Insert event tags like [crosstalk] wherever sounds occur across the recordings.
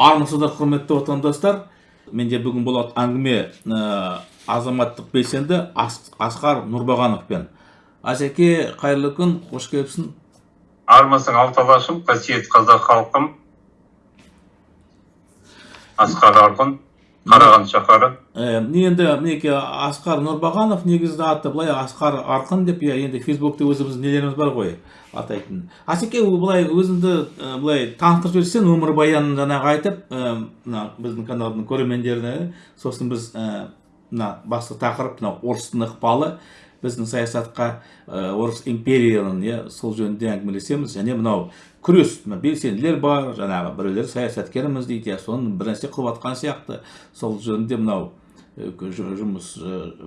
армысыздар құрметті отандастар. Менде бүгін болады әңгіме ә, азаматтық белсенді асқар нұрбағановпен асеке қайырлы күн қош келіпсің. Армысың алталашым қасиетті қазақ халқым. Асқар арғын қараған шаһары ә, енді мінекей асқар нұрбағанов негізі аты былай асқар арқын деп иә енді фейсбукте өзіміздің нелеріміз бар ғой атайтын. Асеке былай өзіңді ә, былай таныстырып жіберсең өмірбаянын жаңағы айтып мына біздің каналдың көрермендеріне сосын біз мына басты тақырып мына орыстың ықпалы біздің саясатқа орыс империяның иә сол жөнінде әңгімелесеміз. Және мынау күрес белсенділер бар жаңағы біреулер саясаткерміз дейді иә соны бір нәрсе қылып жатқан сияқты. Сол жөнінде мынау жұмыс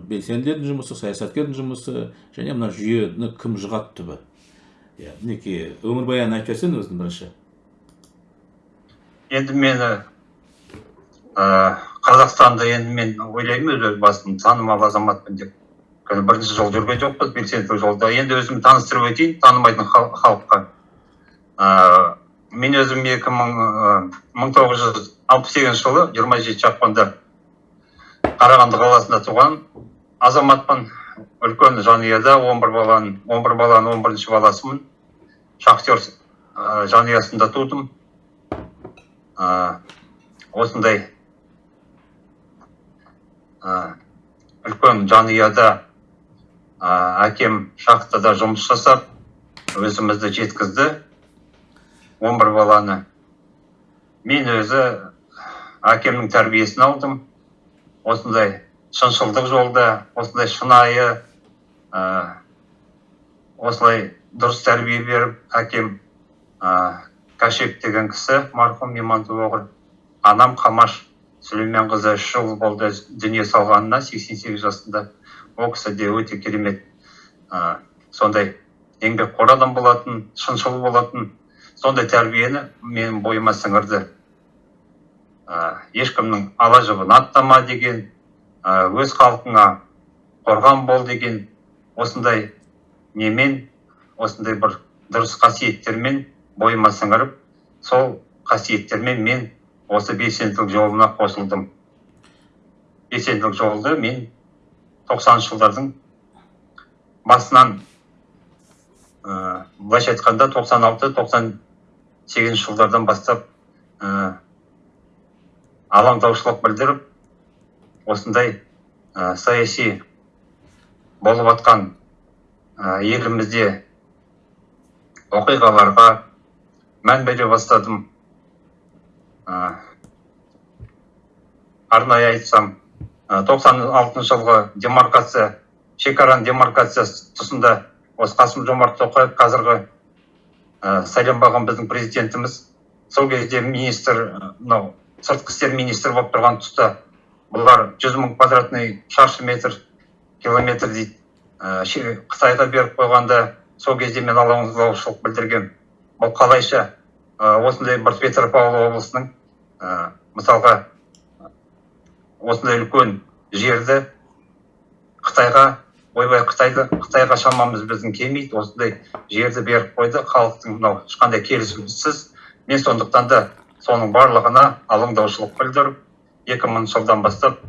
белсенділердің жұмысы саясаткердің жұмысы және мына жүйені кім жығады түбі иә мінекей өмірбаянын айтып жіберсең өзің бірінші. Енді мені ә, қазақстанды енді мен ойлаймын өз басым танымал азаматпын деп. Бірінші жол жүрген жоқпыз белсенділік жолда. Енді өзімді таныстырып өтейін танымайтын халыққа. Мен өзім екі мың мың тоғыз жүз алпыс сегізінші жылы жиырма жетінші ақпанда қарағанды қаласында туған азаматпын. Үлкен жанұяда он бір баланың он бір баланың он бірінші баласымын. Шахтер жанұясында тудым. Осындай үлкен жанұяда әкем шахтада жұмыс жасап өзімізді жеткізді. Он бір баланы мен өзі әкемнің тәрбиесін алдым. Осындай шыншылдық жолда осындай шынайы ә, осылай дұрыс тәрбие беріп әкем ә, деген кісі марқұм имантұлы анам қамаш сүлейменқызы үш жыл болды дүние салғанына 88 жасында. Ол кісі де өте керемет ә, сондай еңбекқор адам болатын шыншыл болатын сондай тәрбиені менің бойыма сіңірді. Ә, ешкімнің ала жібін аттама деген ә, өз халқыңа қорған бол деген осындай немен осындай бір дұрыс қасиеттермен бойыма сіңіріп сол қасиеттермен мен осы белсенділік жолына қосылдым. Белсенділік жолды мен тоқсаныншы жылдардың басынан ә, былайша айтқанда тоқсан алты тоқсан сегізінші жылдардан бастап ә, алаңдаушылық білдіріп осындай ә, саяси болып жатқан ә, елімізде оқиғаларға мән бере бастадым. Ә, арнайы айтсам тоқсан алтыншы жылғы демаркация шекараның демаркациясы тұсында осы қасым жомарт тоқаев қазіргі ә, сайланбаған біздің президентіміз. Сол кезде министр мынау сыртқы істер министрі болып тұрған тұста бұлар жүз мың квадратный шаршы метр километр дейді. Ә, қытайға беріп қойғанда сол кезде мен алаңдаушылық білдіргем бұл қалайша? Ә, осындай бір петропавл облысының ә, мысалға осындай үлкен жерді қытайға ойбай қытайды қытайға шамамыз біздің келмейді осындай жерді беріп қойды. Халықтың мынау ешқандай келісімсіз. Мен сондықтан да соның барлығына алаңдаушылық білдіріп екі мыңыншы жылдан бастап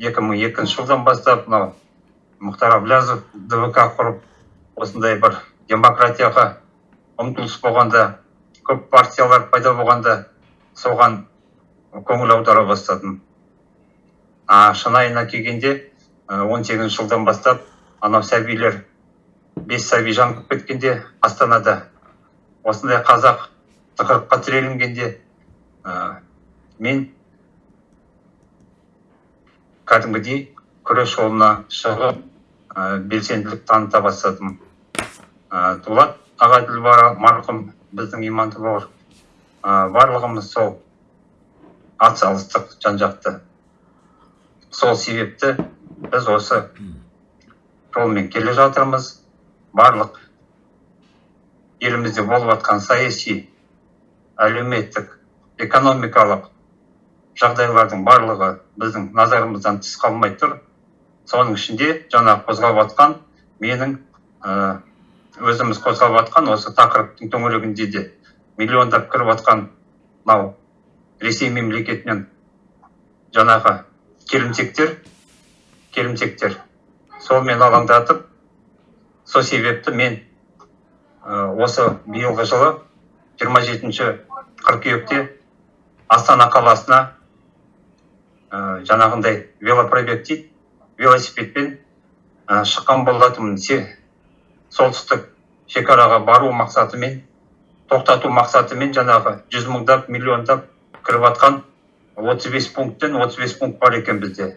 екі мың екінші жылдан бастап мынау мұхтар әблязов двк құрып осындай бір демократияға ұмтылыс болғанда көп партиялар пайда болғанда соған көңіл аудара бастадым. А шынайына келгенде он сегізінші жылдан бастап анау сәбилер бес сәби жанып кеткенде астанада осындай қазақ тығырыққа тірелінгенде ә, мен кәдімгідей күрес жолына шығып ә, белсенділік таныта бастадым. Ә, дулат ағаділбара марқұм біздің иманды бауыр. Ә, барлығымыз сол атсалыстық жан жақты. Сол себепті біз осы жолмен келе жатырмыз. Барлық елімізде болып жатқан саяси әлеуметтік экономикалық жағдайлардың барлығы біздің назарымыздан тыс қалмай тұр. Соның ішінде жаңа қозғап жатқан менің өзіміз қозғап жатқан осы тақырыптың төңірегінде де миллиондап кіріп жатқан мынау ресей мемлекетінен жаңағы келімсектер келімсектер. Сонымен алаңдатып сол себепті мен осы биылғы жылы 27 қыркүйекте астана қаласына жаңағындай велопробег дейді велосипедпен шыққан болатынмын. Солтүстік шекараға бару мақсатымен тоқтату мақсатымен жаңағы жүз мыңдап миллиондап кіріп жатқан 35 пункттен 35 пункт бар екен бізде.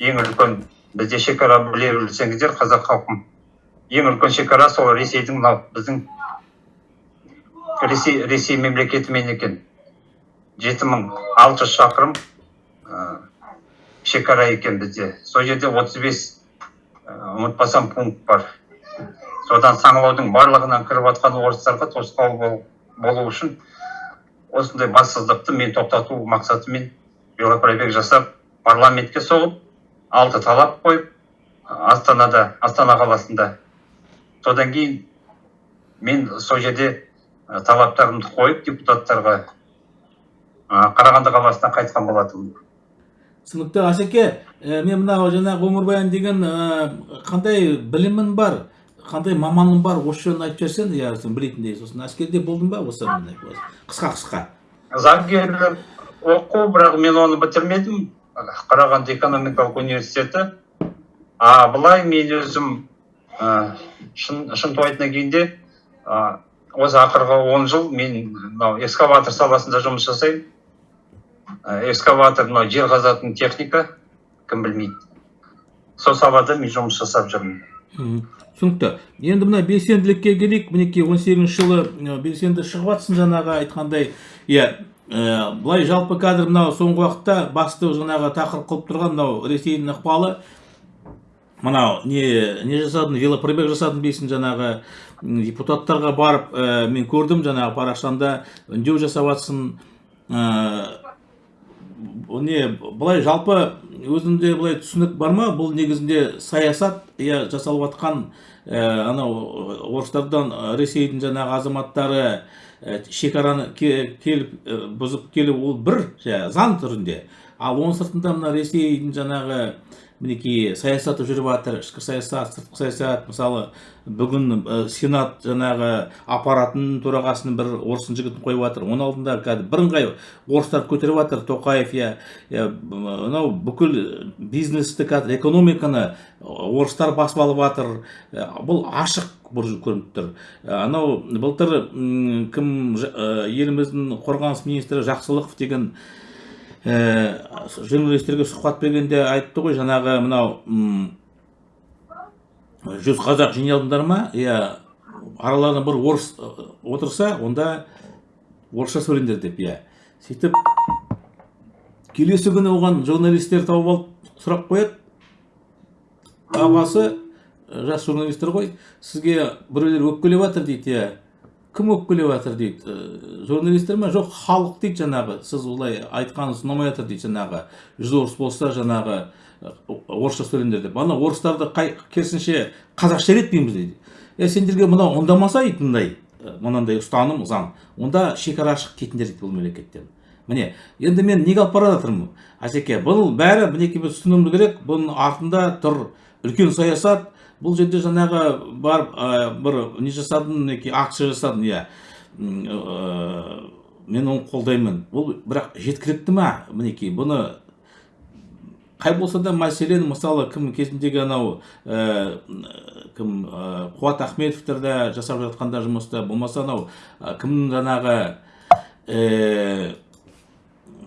Ең үлкен бізде шекара біле білсеңіздер қазақ халқым. Ең үлкен шекара сол ресейдің мынау біздің ресей ресей мемлекетімен екен. Жеті мың алты жүз шақырым шекара екен бізде. Сол жерде 35 ә, ұмытпасам пункт бар. Содан саңылаудың барлығынан кіріп жатқан орыстарға тосқауыл бол- болу үшін осындай бассыздықты мен тоқтату мақсатымен велопробег жасап парламентке соғып алты талап қойып астанада астана қаласында. Содан кейін мен сол жерде талаптарымды қойып депутаттарға қарағанды қаласына қайтқан болатынмын. Түсінікті асеке ә, мен мынау жаңағы өмірбаян деген ә, қандай білімің бар қандай маманың бар осы жөнін айтып жіберсең иә сен білетіндей сосын әскерде болдың ба? Осы қысқа қысқа. Заңгерлік оқу бірақ мен оны бітірмедім. Қарағанды экономикалық университеті. А былай мен өзім ә, шын шынтуайтына келгенде ә, осы ақырғы он жыл мен мынау экскаватор саласында жұмыс жасаймын. Ә, экскаватор мынау жер қазатын техника кім білмейді. Сол салада мен жұмыс жасап жүрмін. Түсінікті. енді мына белсенділікке келейік. мінекей он сегізінші жылы белсенді шығып жатсың жаңағы айтқандай. Иә ә, былай жалпы қазір мынау соңғы уақытта басты жаңағы тақырып қылып тұрған мынау ресейдің ықпалы. Мынау не не жасадың велопробег жасадың дейсің жаңағы. Депутаттарға барып ә, мен көрдім жаңағы парақшаңда үндеу жасап жатсың ә, бұл не былай жалпы өзінде былай түсінік бар ма? Бұл негізінде саясат иә жасалып жатқан ә, анау орыстардан ресейдің жаңағы азаматтары шекараны ке- келіп ә, бұзып келу ол бір заң түрінде ал оның сыртында мына ресейдің жаңағы мінекей саясаты жүріп жатыр ішкі саясат сыртқы саясат мысалы бүгін ә, сенат жаңағы аппаратының төрағасын бір орыстың жігітін қойып жатыр. Оның алдында кәдімгі бірыңғай орыстар көтеріп жатыр тоқаев иә иә, мынау бүкіл бизнесті қазір экономиканы орыстар басып алып жатыр. Бұл ашық бір көрініп тұр. Анау былтыр кім еліміздің қорғаныс министрі жақсылықов деген журналистерге сұхбат бергенде айтты ғой жаңағы мынау жүз қазақ жиналдыңдар ма? Иә араларына бір орыс ы, отырса онда орысша сөйлеңдер деп иә. Сөйтіп келесі күні оған журналистер тауып алып сұрақ қояды. Ағасы жас журналистер ғой сізге біреулер өкпелеп жатыр дейді иә. Кім өкпелеп жатыр дейді? «Ә, журналистер ма? Жоқ халық дейді жаңағы. Сіз олай айтқаныңыз ұнамай жатыр дейді жаңағы. Жүз орыс болса жаңағы орысша сөйлеңдер деп. Ана орыстарды қай керісінше қазақша үйретпейміз дейді. Е сендерге мынау ұнамаса дейді мындай? Мынандай ұстаным заң. Онда шекара ашық кетіңдер дейді бұл мемлекеттен. Міне енді мен неге алып бара жатырмын? Асеке бұл бәрі мінекей біз түсінуіміз керек. Бұның артында тұр үлкен саясат бұл жерде жаңағы барып бір не жасадым мінекей акция жасадым иә. Мен оны қолдаймын. Бұл бірақ жеткілікті ма мінекей? Бұны қай болса да мәселен мысалы кім кезіндегі анау ә, кім ә, қуат ахметовтер де жасап жатқанда жұмысты болмаса анау ә, кімнің жаңағы ә,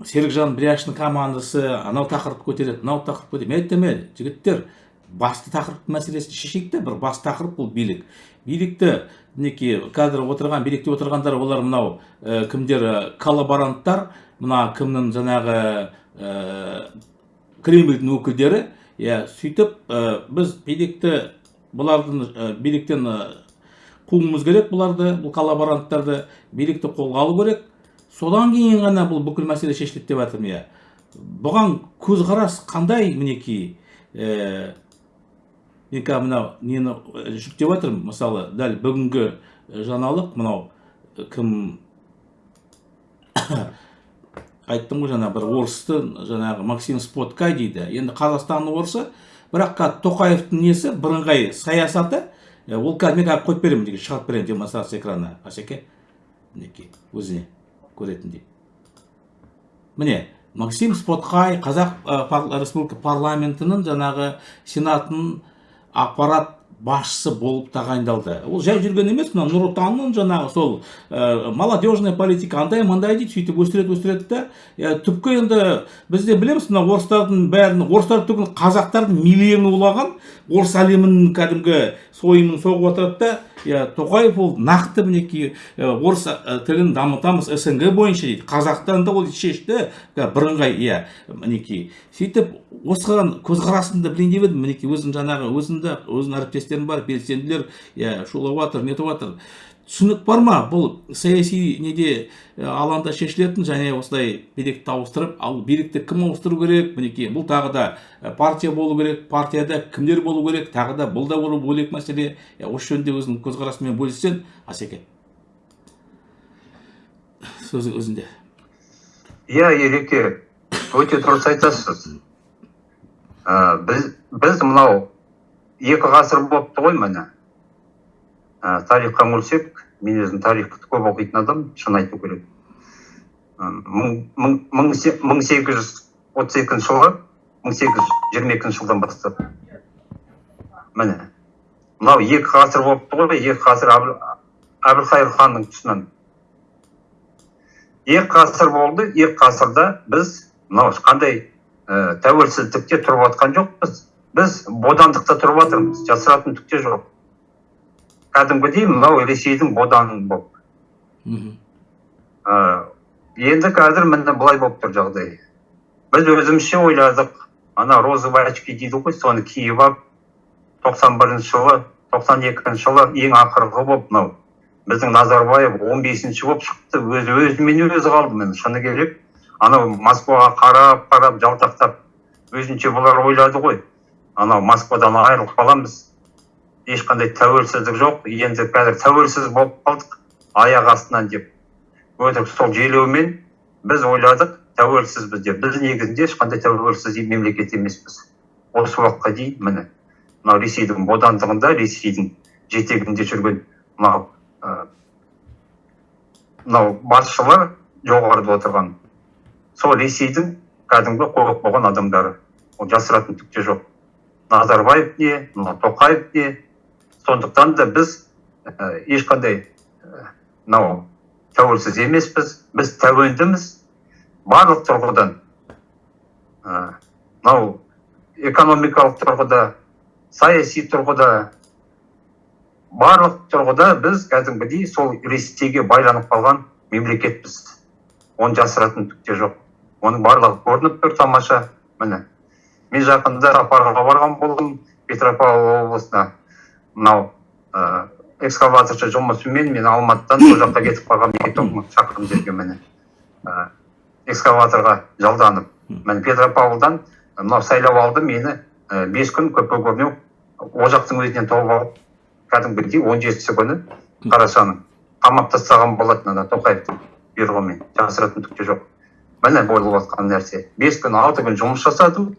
серікжан біляштың командасы анау тақырыпты көтереді мынау тақырып көтереді. Мен айтамын «Е, жігіттер басты тақырып мәселесін шешейік те бір басты тақырып бұл билік. Билікті мінекей қазір отырған билікте отырғандар олар мынау ә, кімдер ә, коллаборанттар мына кімнің жаңағы ә, кремльдің өкілдері. Иә сөйтіп ә, біз билікті бұлардың ә, биліктен ә, қууымыз керек бұларды бұл коллаборанттарды билікті қолға алу керек. Содан кейін ғана бұл бүкіл мәселе шешіледі деп жатырмын иә. Бұған көзқарас қандай мінекей? Қазір мынау нені ә, жүктеп жатырмын мысалы дәл бүгінгі ә, жаңалық мынау ә, кім [coughs] айттым ғой жаңа бір орысты жаңағы максим споткай дейді. Енді қазақстанның орысы бірақ қазір тоқаевтың несі бірыңғай саясаты ол қазір мен қазір қойып беремін мінекей шығарып беремін демонстрация экранына асеке мінекей өзіне көретіндей міне максим споткай қазақ республика парламентінің жаңағы сенатының аппарат басшысы болып тағайындалды. Ол жай жүрген емес мына нұр отанның жаңағы сол ә, молодежная политика андай мындай дейді сөйтіп өсіреді өсіреді да ә, түпкі енді біз де білеміз мына орыстардың бәрін орыстар түгіл қазақтардың миллионы улаған орыс әлемінің кәдімгі сойымын соғып отырады да тоқаев ол нақты мінекей орыс тілін дамытамыз снг бойынша дейді. Қазақстанда ол шешті бірыңғай иә мінекей. Сөйтіп осыған көзқарасымды білейін деп едім. Мінекей өзім жаңағы өзімді өзімнің әріптестерім бар белсенділер иә шулап жатыр нетіп жатыр түсінік бар ма? Бұл саяси неде алаңда шешілетін және осылай билікті ауыстырып ал билікті кім ауыстыру керек? Мінекей бұл тағы да партия болу керек. Партияда кімдер болу керек? Тағы да бұл да бөлек мәселе. Осы жөнінде өзіңнің көзқарасыңмен бөліссең асеке. Сөз өзіңде иә ереке өте дұрыс айтасыз. Біз біз мынау екі ғасыр болыпты ғой міне. Ә, тарихқа үңілсек мен өзім тарихты көп оқитын адам шын айту керек. Мың сегіз жүз отыз екінші жылғы мың сегіз жүз жиырма екінші жылдан бастап. Міне. Мынау екі ғасыр болыпты ғой екі ғасыр әбілқайыр ханның тұсынан. Екі ғасыр болды екі ғасырда біз мынау қандай ә, тәуелсіздікте тұрып жатқан жоқпыз. Біз бодандықта тұрып жатырмыз жасыратын түк те жоқ. Кәдімгідей мынау ресейдің боданы болып енді қазір міне былай болып тұр жағдай. Біз өзімізше ойладық ана розовый очки дейді ғой соны киіп алып тоқсан бірінші жылы тоқсан екінші жылы ең ақырғы болып мынау. Біздің назарбаев он бесінші болып шықты өзі өзімен өзі қалды міне шыны керек. Анау москваға қарап қарап жалтақтап өзінше бұлар ойлады ғой. Анау москвадан айырылып қаламыз. Ешқандай тәуелсіздік жоқ. Енді қазір тәуелсіз болып қалдық. Аяқ астынан деп өтірік сол желеумен біз ойладық тәуелсізбіз деп. Біз негізінде ешқандай тәуелсіз мемлекет емеспіз. Осы уақытқа дейін міне мынау ресейдің бодандығында ресейдің жетегінде жүрген мынау мынау басшылар жоғарыда отырған. Сол ресейдің кәдімгі қорық болған адамдары. Ол жасыратын түк те жоқ. Назарбаев не мынау тоқаев не сондықтан да біз ә, ешқандай мынау тәуелсіз емеспіз. Біз тәуелдіміз. Барлық тұрғыдан мынау экономикалық тұрғыда саяси тұрғыда барлық тұрғыда біз кәдімгідей сол ресейге байланып қалған мемлекетпіз. Оны жасыратын түк те жоқ. Оның барлығы көрініп тұр тамаша. Міне мен жақында сапарға барған болдым петропавл облысына. Мынау ә, экскаваторшы жұмысымен мен алматыдан сол жаққа кетіп қалғанмын екі мың шақырым жерге міне ә, экскаваторға жалданып. Міне петропавлдан мынау сайлау алды мені ә, бес күн көпе көрмеу ол жақтың өзінен тауып алып кәдімгідей он жетісі күні қарашаның қамап тастаған болатын ана тоқаевтың бұйрығымен жасыратын түк те жоқ. Міне болып жатқан нәрсе. Бес күн алты күн жұмыс жасадым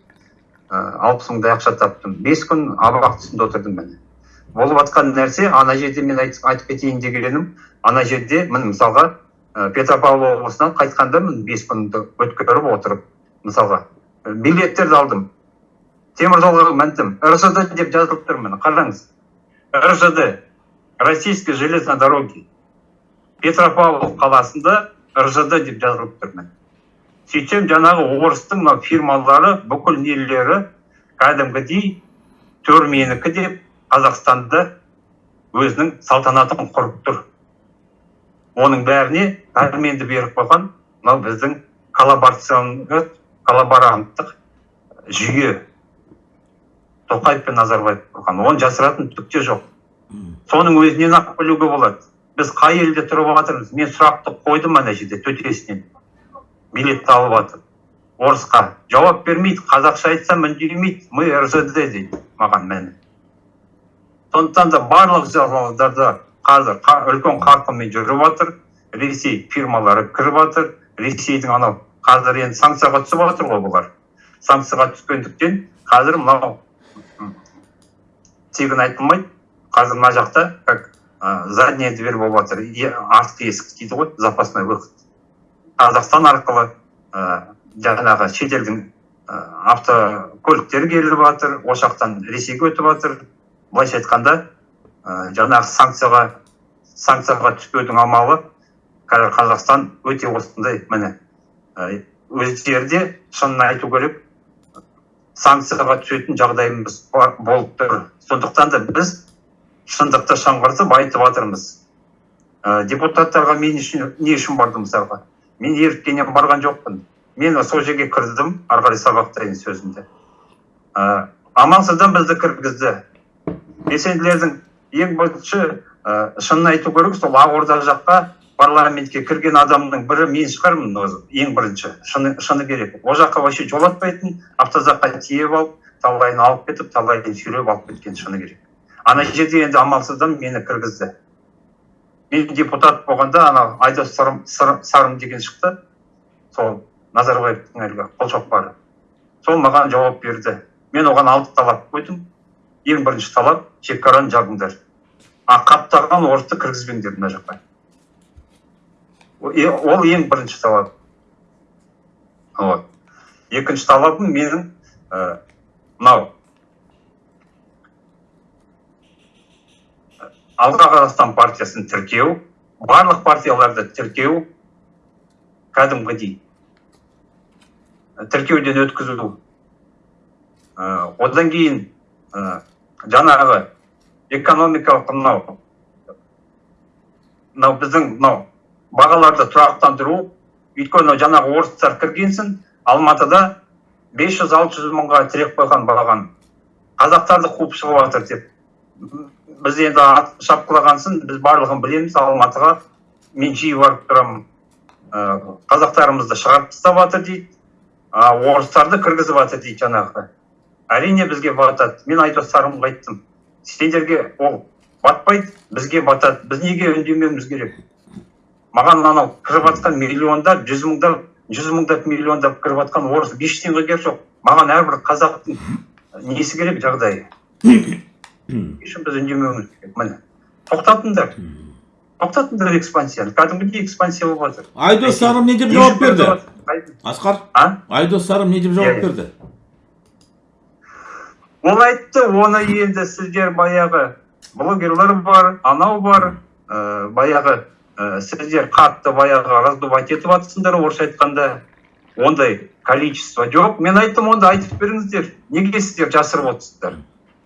алпыс мыңдай ақша таптым. Бес күн абақ тұсында отырдым міне. Болып жатқан нәрсе ана жерде мен айтып кетейін дегенім ана жерде міне мысалға петропавл облысынан қайтқанда міне бес күнді өткеріп отырып мысалға билеттерді алдым. Теміржолға міндім. Ржд деп жазылып тұр міне қараңыз. Ржд российские железные дороги петропавл қаласында ржд деп жазылып тұр міне. Сөйтсем жаңағы орыстың мына фирмалары бүкіл нелері кәдімгідей төр менікі деп қазақстанда өзінің салтанатын құрып тұр. Оның бәріне пәрменді беріп қойған мынау біздің коллаборанттық жүйе тоқаев пен назарбаев құрған. Оны жасыратын түк те жоқ. Соның өзінен ақ білуге болады. Біз қай елде тұрып жатырмыз? Мен сұрақты қойдым ана жерде төтесінен. Билетті алып жатып орысқа жауап бермейді қазақша айтсам үндемейді. Мы ржд дейді маған міне сондықтан да барлық жағдайларда қазір үлкен қарқынмен жүріп жатыр ресей фирмалары кіріп жатыр ресейдің анау қазір енді санкцияға түсіп жатыр ғой бұлар. Санкцияға түскендіктен қазір мынау тегін айтылмайды. Қазір мына жақта как ә, задняя дверь болып жатыр артқы есік дейді ғой запасной выход. Қазақстан арқылы ә, жаңағы шетелдің ә, автокөліктер келіп жатыр осы жақтан ресейге өтіп жатыр былайша айтқанда ә, жаңағы санкцияға санкцияға түспеудің амалы қазір қазақстан өте осындай міне ә, өздері де шынын айту керек санкцияға түсетін жағдайымыз бар- болып тұр. Сондықтан да біз шындықты шыңғыртып айтып жатырмыз. Ә, депутаттарға мен үшін не үшін бардым мысалға? Мен еріккеннен барған жоқпын. Мен сол жерге кірдім ары қарай сабақтайын сөзімді. Ә, амалсыздан бізді кіргізді. Белсенділердің ең бірінші ә, шынын айту керек сол ақорда жаққа парламентке кірген адамның бірі мен шығармын ең бірінші. Шыны, шыны керек. ол жаққа вообще жолатпайтын автозакқа тиеп алып талайын алып кетіп талайын сүйреп алып кеткен шыны керек. Ана жерде енді амалсыздан мені кіргізді. Мен депутат болғанда ана айдос сарым, Сар- сарым деген шықты. Сол назарбаевтың әлгі қолшоқпары. Сол маған жауап берді. Мен оған алты талап қойдым. Ең бірінші талап шекараны жабыңдар а қаптаған орысты кіргізбеңдер мына жаққа. Ол ең бірінші талап. Вот. Екінші талабым менің ә, мынау. Алға қазақстан партиясын тіркеу барлық партияларды тіркеу кәдімгідей. Тіркеуден өткізу. Ә, одан кейін ә, жаңағы экономикалық мынау мынау біздің мынау бағаларды тұрақтандыру өйткені жаңағы орыстар кіргенсін алматыда 500-600 мыңға тіреп қойған бағаны қазақтарды қуып шығып жатыр деп. Біз енді шапқылағансын біз барлығын білеміз алматыға мен жиі барып тұрамын. Ә, қазақтарымызды шығарып тастап жатыр дейді а орыстарды кіргізіп жатыр дейді жаңағы. Әрине бізге батады. Мен айдос сарымға айттым. Сендерге ол батпайды бізге батады. Біз неге үндемеуіміз керек? Маған анау кіріп жатқан миллиондап жүз мыңдап жүз мыңдап миллиондап кіріп жатқан орыс ештеңе керек жоқ. Маған әрбір қазақтың несі керек жағдайы? Үшін біз үндемеуіміз керек. Міне тоқтатыңдар. Тоқтатыңдар экспансияны. Кәдімгідей экспансия болып жатыр. Айдос сарым не деп жауап берді? асқар? А? Айдос сарым не деп Иә, жауап иә. берді? Ол айтты оны енді сіздер баяғы. Блогерлер бар анау бар ә, баяғы. Ә, сіздер қатты баяғы раздувать етіп жатырсыңдар орысша айтқанда. Ондай количество жоқ. Мен айттым онда айтып беріңіздер. Неге сіздер жасырып отырсыздар?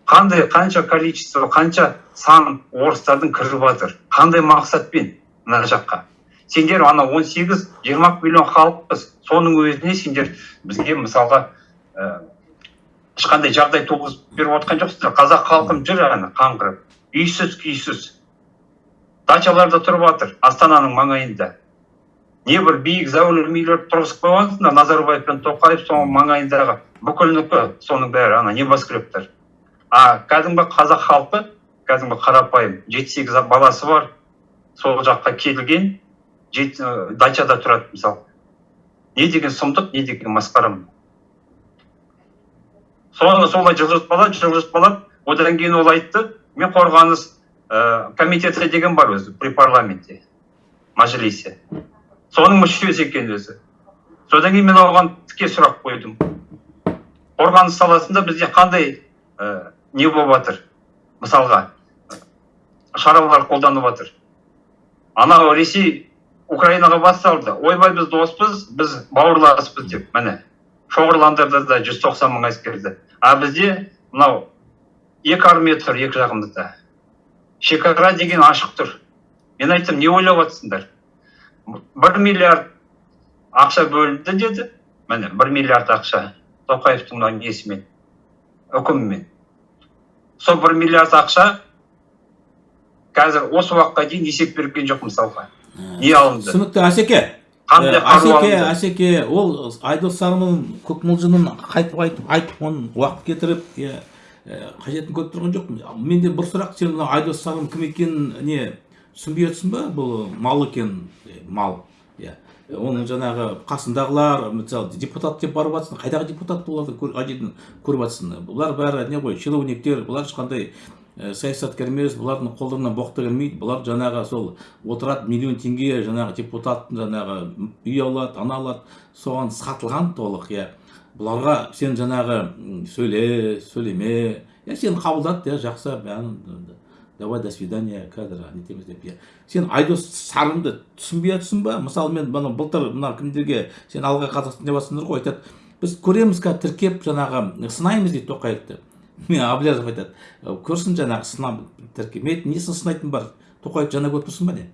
Қандай қанша количество қанша сан орыстардың кіріп жатыр? Қандай мақсатпен мына жаққа? Сендер ана 18-20 миллион халықпыз. Соның өзіне сендер бізге мысалға ә, ешқандай жағдай туғызып беріп отқан жоқсыздар. Қазақ халқым жүр ана қаңғырып. Үйсіз күйсіз. Дачаларда тұрып жатыр астананың маңайында. Не бір биік зәулім үйлер тұрғызып қойғансыңдар назарбаев пен тоқаев соның маңайындағы бүкілнікі соның бәрі ана небоскрептер а кәдімгі қазақ халқы кәдімгі қарапайым жеті сегіз баласы бар сол жаққа келген дачада тұрады мысалы. Не деген сұмдық не деген масқара соны солай жылжытпалап жылжытпалап одан кейін ол айтты мен қорғаныс ә, комитеті деген бар өзі при парламенте мәжілисе соның мүшесі екен өзі содан кейін мен оған тіке сұрақ қойдым. Қорғаныс саласында бізде қандай ә, не болып жатыр? Мысалға шаралар қолданып жатыр. Анау ресей украинаға бас салды. Ойбай біз доспыз біз бауырласпыз деп міне. Шоғырландырды да жүз тоқсан мың әскерді а бізде мынау екі армия тұр екі жағымызда. Шекара деген ашық тұр. Мен айттым не ойлап жатсыңдар бір миллиард ақша бөлінді деді. Міне бір миллиард ақша. Тоқаевтың мына несімен үкімімен. Сол бір миллиард ақша қазір осы уақытқа дейін есеп берген жоқ мысалға. Не алынды? түсінікті асеке қандай Ә, асеке алынды? Асеке ол айдос сарымның көкмылжыңын қайтып айтып айтып оны уақыт кетіріп қажетін көріп тұрған жоқпын. Менде бір сұрақ сен мына айдос сарым кім екенін не түсінбей отырсың ба? Бұл мал екен мал иә. Оның жаңағы қасындағылар мысалы депутат деп барып жатсың қайдағы депутат оларды қай көріп жатсың бұлар бәрі не ғой чиновниктер бұлар ешқандай ә, саясаткер емес бұлардың қолдарынан боқты келмейді бұлар жаңағы сол отырады миллион теңге жаңағы депутаттың жаңағы үй алады ана алады. Соған сатылған толық иә. Бұларға сен жаңағы сөйле сөйлеме. Иә сені қабылдады иә жақсы давай до свидания қазір нетеміз деп иә сен айдос сарымды түсінбей жатрсың ба? Мысалы мен мына былтыр мына кімдерге сен алға қазақстан деп жатсыңдар ғой айтады біз көреміз қазір тіркеп жаңағы сынаймыз дейді тоқаевты. [laughs] мен әблязов айтады көрсін жаңағы сынап айттым, несін сынайтын бар? Тоқаевты жаңа көріп тұрсың ба не?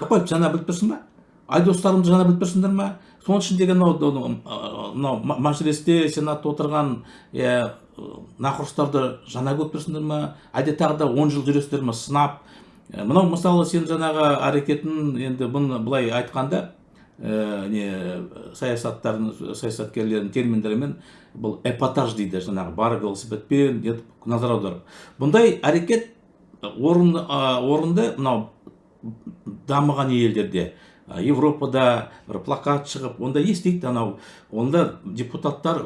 Тоқаевты жаңа біліп тұрсың ба? Айдостарымды жаңа біліп тұрсыңдар ма? Соның ішіндегі мынау мынау ма- мәжілісте сенатта отырған иә нақұрыстарды жаңа көріп тұрсыңдар ма? Әлде тағы да он жыл жүресіздер ме сынап. Мынау мысалы сен жаңағы әрекетін енді бұны былай айтқанда не саясаттардың саясаткерлердің терминдерімен бұл эпатаж дейді жаңағы бар велосипедпен назар аударып. Бұндай әрекет орынды, орынды мынау дамыған елдерде европада бір плакат шығып онда естиді анау? Онда депутаттар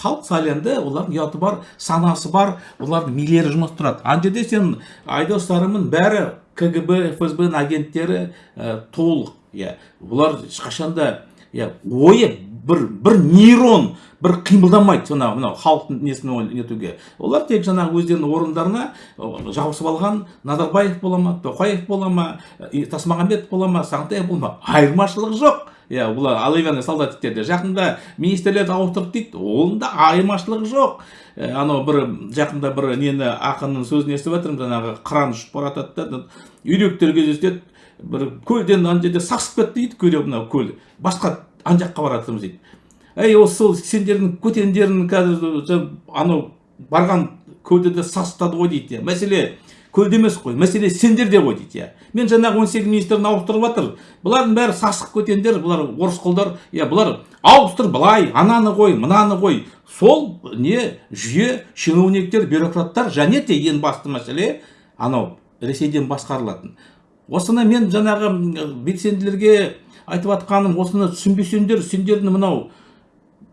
халық сайланды олардың ұяты бар санасы бар олардың милері жұмыс тұрады. Ана жерде сен айдос сарымның бәрі кгб фсб агенттері ә, толық иә бұлар ешқашанда иә ойы бір бір нейрон бір қимылдамайды сонау мынау халықтың несін нетуге. Олар тек жаңағы өздерінің орындарына жабысып алған назарбаев бола ма тоқаев бола ма тасмағамбетов бола ма сағынтаев бола ма. Айырмашылығы жоқ. Иә бұлар оловянный солдатиктерде жақында министрлерді ауыстырды дейді. Онда айырмашылығы жоқ. Ә, анау бір жақында бір нені ақынның сөзін естіп жатырмын жаңағы қыран ұшып бара жатады да үйректер кездеседі. Бір көлден ана жерде сасып кетті дейді көле мынау көл. Басқа ана жаққа бара жатырмыз дейді. Ей осы сол сендердің көтендерің қазір анау барған көлде де сасытады ғой дейді иә. мәселе көлде емес қой мәселе сендерде ғой дейді иә. Мен жаңағы он сегіз министрін ауыстырып жатыр. Бұлардың бәрі сасық көтендер бұлар орыс қолдар иә бұлар ауыстыр былай ананы қой мынаны қой. Сол не жүйе чиновниктер бюрократтар және де ең басты мәселе анау ресейден басқарылатын. Осыны мен жаңағы белсенділерге айтып жатқаным осыны түсінбесеңдер сендердің мынау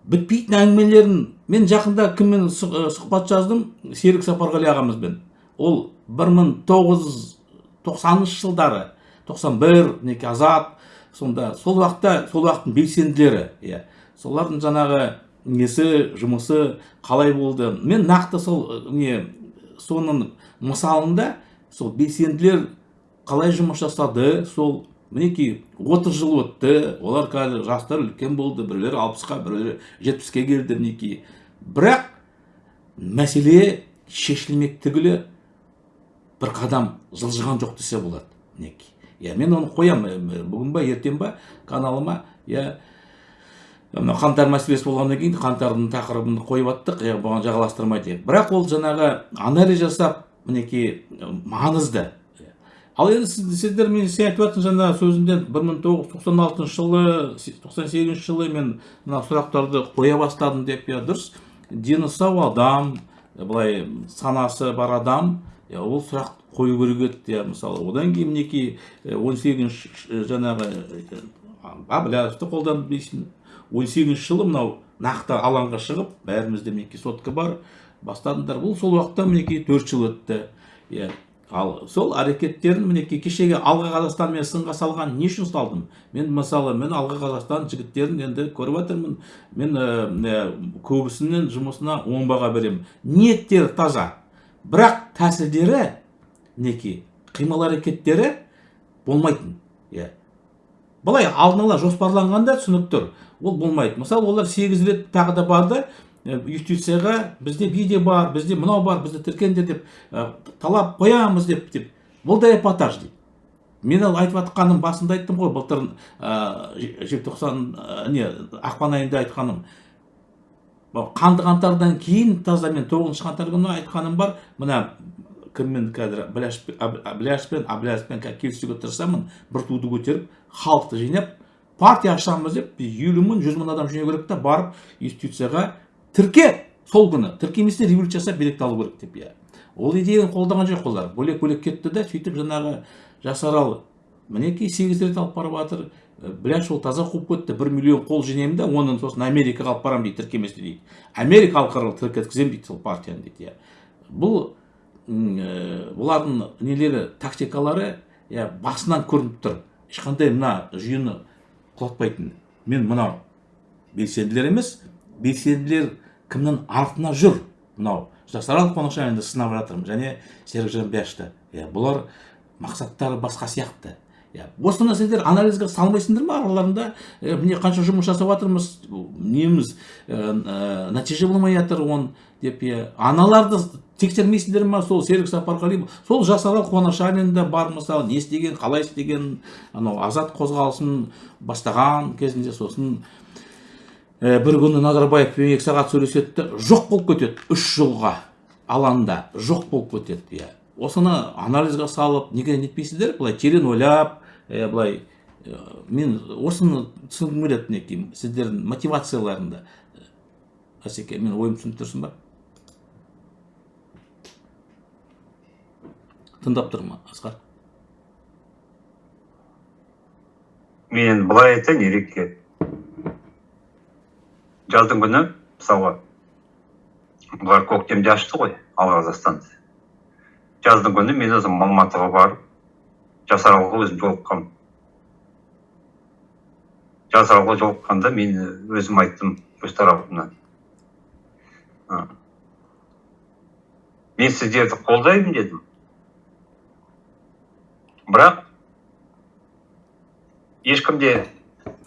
бітпейтін әңгімелерін мен жақында кіммен сұхбат жаздым? Серік сапарғали ағамызбен. Ол 1990 жылдары 91 мінекей азат сонда сол уақытта сол уақыттың белсенділері иә. Солардың жаңағы несі жұмысы қалай болды? Мен нақты сол не соның мысалында сол белсенділер қалай жұмыс жасады сол мінекей 30 жыл өтті олар қазір жастар үлкен болды біреулері алпысқа біреулері жетпіске келді мінекей. Бірақ мәселе шешілмек түгілі бір қадам жылжыған жоқ десе болады мінекей. Иә мен оны қоямын бүгін ба ертең ба каналыма иә мына қаңтар мәселесі болғаннан кейін қаңтардың тақырыбын қойып жаттық иә бұған жағаластырмай деп. Бірақ ол жаңағы анализ жасап мінекей маңызды. Ал енді сіз, сіздер мен сен айтып жатсың жаңа сөзіңден бір мың тоғыз жүз тоқсан алтыншы жылы тоқсан сегізінші жылы мен мына сұрақтарды қоя бастадым деп иә дұрыс? Дені сау адам былай санасы бар адам ол сұрақ қою керек еді иә мысалы. Одан кейін мінекей он сегізінші жаңағы әблязовты қолданып дейсің. он сегізінші жылы мынау нақты алаңға шығып бәрімізде мінекей сотка бар бастадыңдар. Бұл сол уақытта мінекей төрт жыл өтті. Иә ал сол әрекеттерін мінекей кешегі алға қазақстан мен сынға салған не үшін салдым мен мысалы мен алға қазақстан жігіттерін енді көріп жатырмын мен ә, көбісінің жұмысына оң баға беремін. Ниеттері таза. Бірақ тәсілдері мінекей қимыл әрекеттері болмайтын. Иә. Былай алдын ала жоспарланғанда түсініп тұр. Ол болмайды. Мысалы олар сегіз рет тағы да барды. Юстицияға бізде видео бар бізде мынау бар бізді тіркеңдер деп ә, талап қоямыз деп деп бұл да эпатаж дейді мен ол айтып жатқаным басында айттым ғой былтыр ә, желтоқсан ә, не ақпан айында айтқаным. Қанды қаңтардан кейін таза мен тоғызыншы қаңтар күні айтқаным бар мына кіммен қазір біляш пен әблязовпен қазір келісуге тырысамын бір туды көтеріп халықты жинап партия ашамыз деп елу мың жүз мың адам жинау керек та барып институцияға тірке сол күні. Тіркемесе революция жасап билікті алу керек деп иә. Ол идеяны қолдаған жоқ олар. Бөлек бөлек кетті да сөйтіп жаңағы жасарал мінекей сегіз рет алып барып жатыр. Бляш ол таза қуып кетті. Бір миллион қол жинаймын да оны сосын америкаға алып барамын дейді тіркемесіне дейді. Америка халықаралық тіркеткіземін дейді сол партияны дейді иә. Бұл бұлардың нелері тактикалары иә басынан көрініп тұр. Ешқандай мына жүйені құлатпайтын. Мен мынау белсенділер емес белсенділер кімнің артына жүр? Мынау жасарал қонақжайлыны сынап жатырмын және серікжан бәшті иә бұлар мақсаттары басқа сияқты. Иә осы нәрселер анализге салмайсыңдар ма? Араларында міне қанша жұмыс жасап жатырмыз неміз нәтиже болмай жатыр оны деп иә аналарды тексермейсіңдер ма сол серік сапарғалиев сол жасарал қуанашалин да бар мысалы не істеген қалай істеген анау азат қозғалысын бастаған кезінде сосын бір күні назарбаевпен екі сағат сөйлеседі жоқ болып кетеді үш жылға алаңда жоқ болып кетеді иә. Осыны анализге салып неге нетпейсіздер? Былай терең ойлап ә, былай ә, мен осыны түсінгім келеді мінекей сіздердің мотивацияларында асеке мен ойымды түсініп тұрсың ба? Тыңдап тұрмын асқар? Мен былай айтайын ереке. Жаздың күні мысалға бұлар көктемде ашты ғой ал қазақстанды жаздың күні мен өзім алматыға барып жасаралға өзім жолыққанмын. Жасаралға жолыққанда мен өзім айттым өз тарапымнан. «А, мен сіздерді қолдаймын дедім. Бірақ ешкімде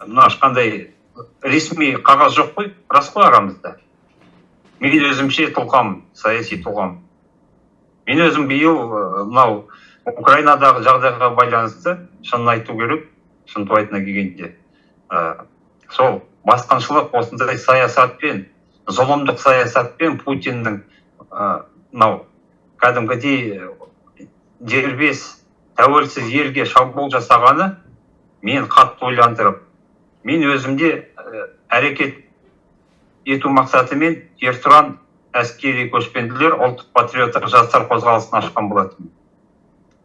мына ешқандай ресми қағаз жоқ қой. Рас қой арамызда. Мен өзімше тұлғамын саяси тұлғамын мен өзім биыл мынау украинадағы жағдайға байланысты шынын айту керек шынтуайтына келгенде. Ә, сол басқыншылық осындай саясатпен зұлымдық саясатпен путиннің ә, мынау кәдімгідей дербес тәуелсіз елге шабуыл жасағаны мен қатты ойландырып мен өзімде ә, әрекет ету мақсатымен ертұран әскери көшпенділер ұлттық патриоттық жастар қозғалысын ашқан болатынмын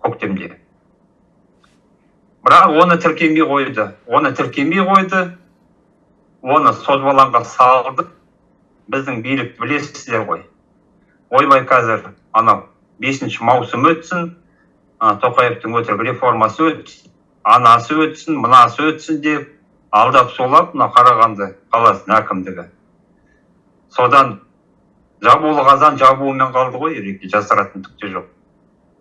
көктемде. Бірақ оны тіркемей қойды оны тіркемей қойды оны созбалаңға салды. Біздің билікті білесіздер ғой. Ойбай қазір анау бесінші маусым өтсін тоқаевтың өтірік реформасы өтсін анасы өтсін мынасы өтсін деп алдап сулап мына қарағанды қаласының әкімдігі. Содан жабулы қазан жабуымен қалды ғой ереке жасыратын түк те жоқ.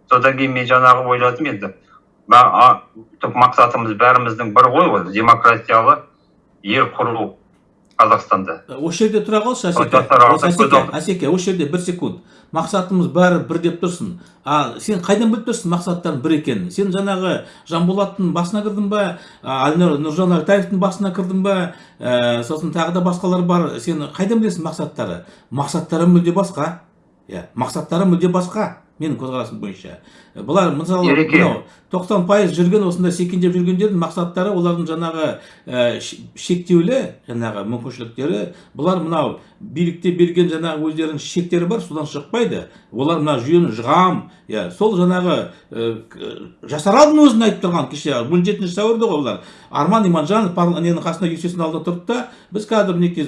Содан кейін мен жаңағы ойладым енді түп мақсатымыз бәріміздің бір ғой ол демократиялы ел құру қазақстанда. Осы жерде тұра қалшы әсеке әсеке осы жерде бір секунд. Мақсатымыз бәрі бір деп тұрсың а сен қайдан біліп тұрсың мақсаттарың бір екенін? Сен жаңағы жанболаттың басына кірдің ба? Әлнұр нұржан әлтаевтың басына кірдің ба? Ә, сосын тағы да басқалар бар. Сен қайдан білесің мақсаттары? Мақсаттары мүлде басқа. Иә мақсаттары мүлде басқа менің көзқарасым бойынша. Бұлар мысалы мынау тоқсан пайыз жүрген осындай секеңдеп жүргендердің мақсаттары олардың жаңағы ә, шектеулі жаңағы мүмкіншіліктері. Бұлар мынау билікте берген жаңағы өздерінің шектері бар содан шықпайды. Олар мына жүйені жығам. Иә сол жаңағы ә, жасаралдың өзін айтып тұрған кеше он жетінші сәуірде ғой олар. Арман иманжанов ненің қасында есесінің алдында тұрды да біз қазір мінекей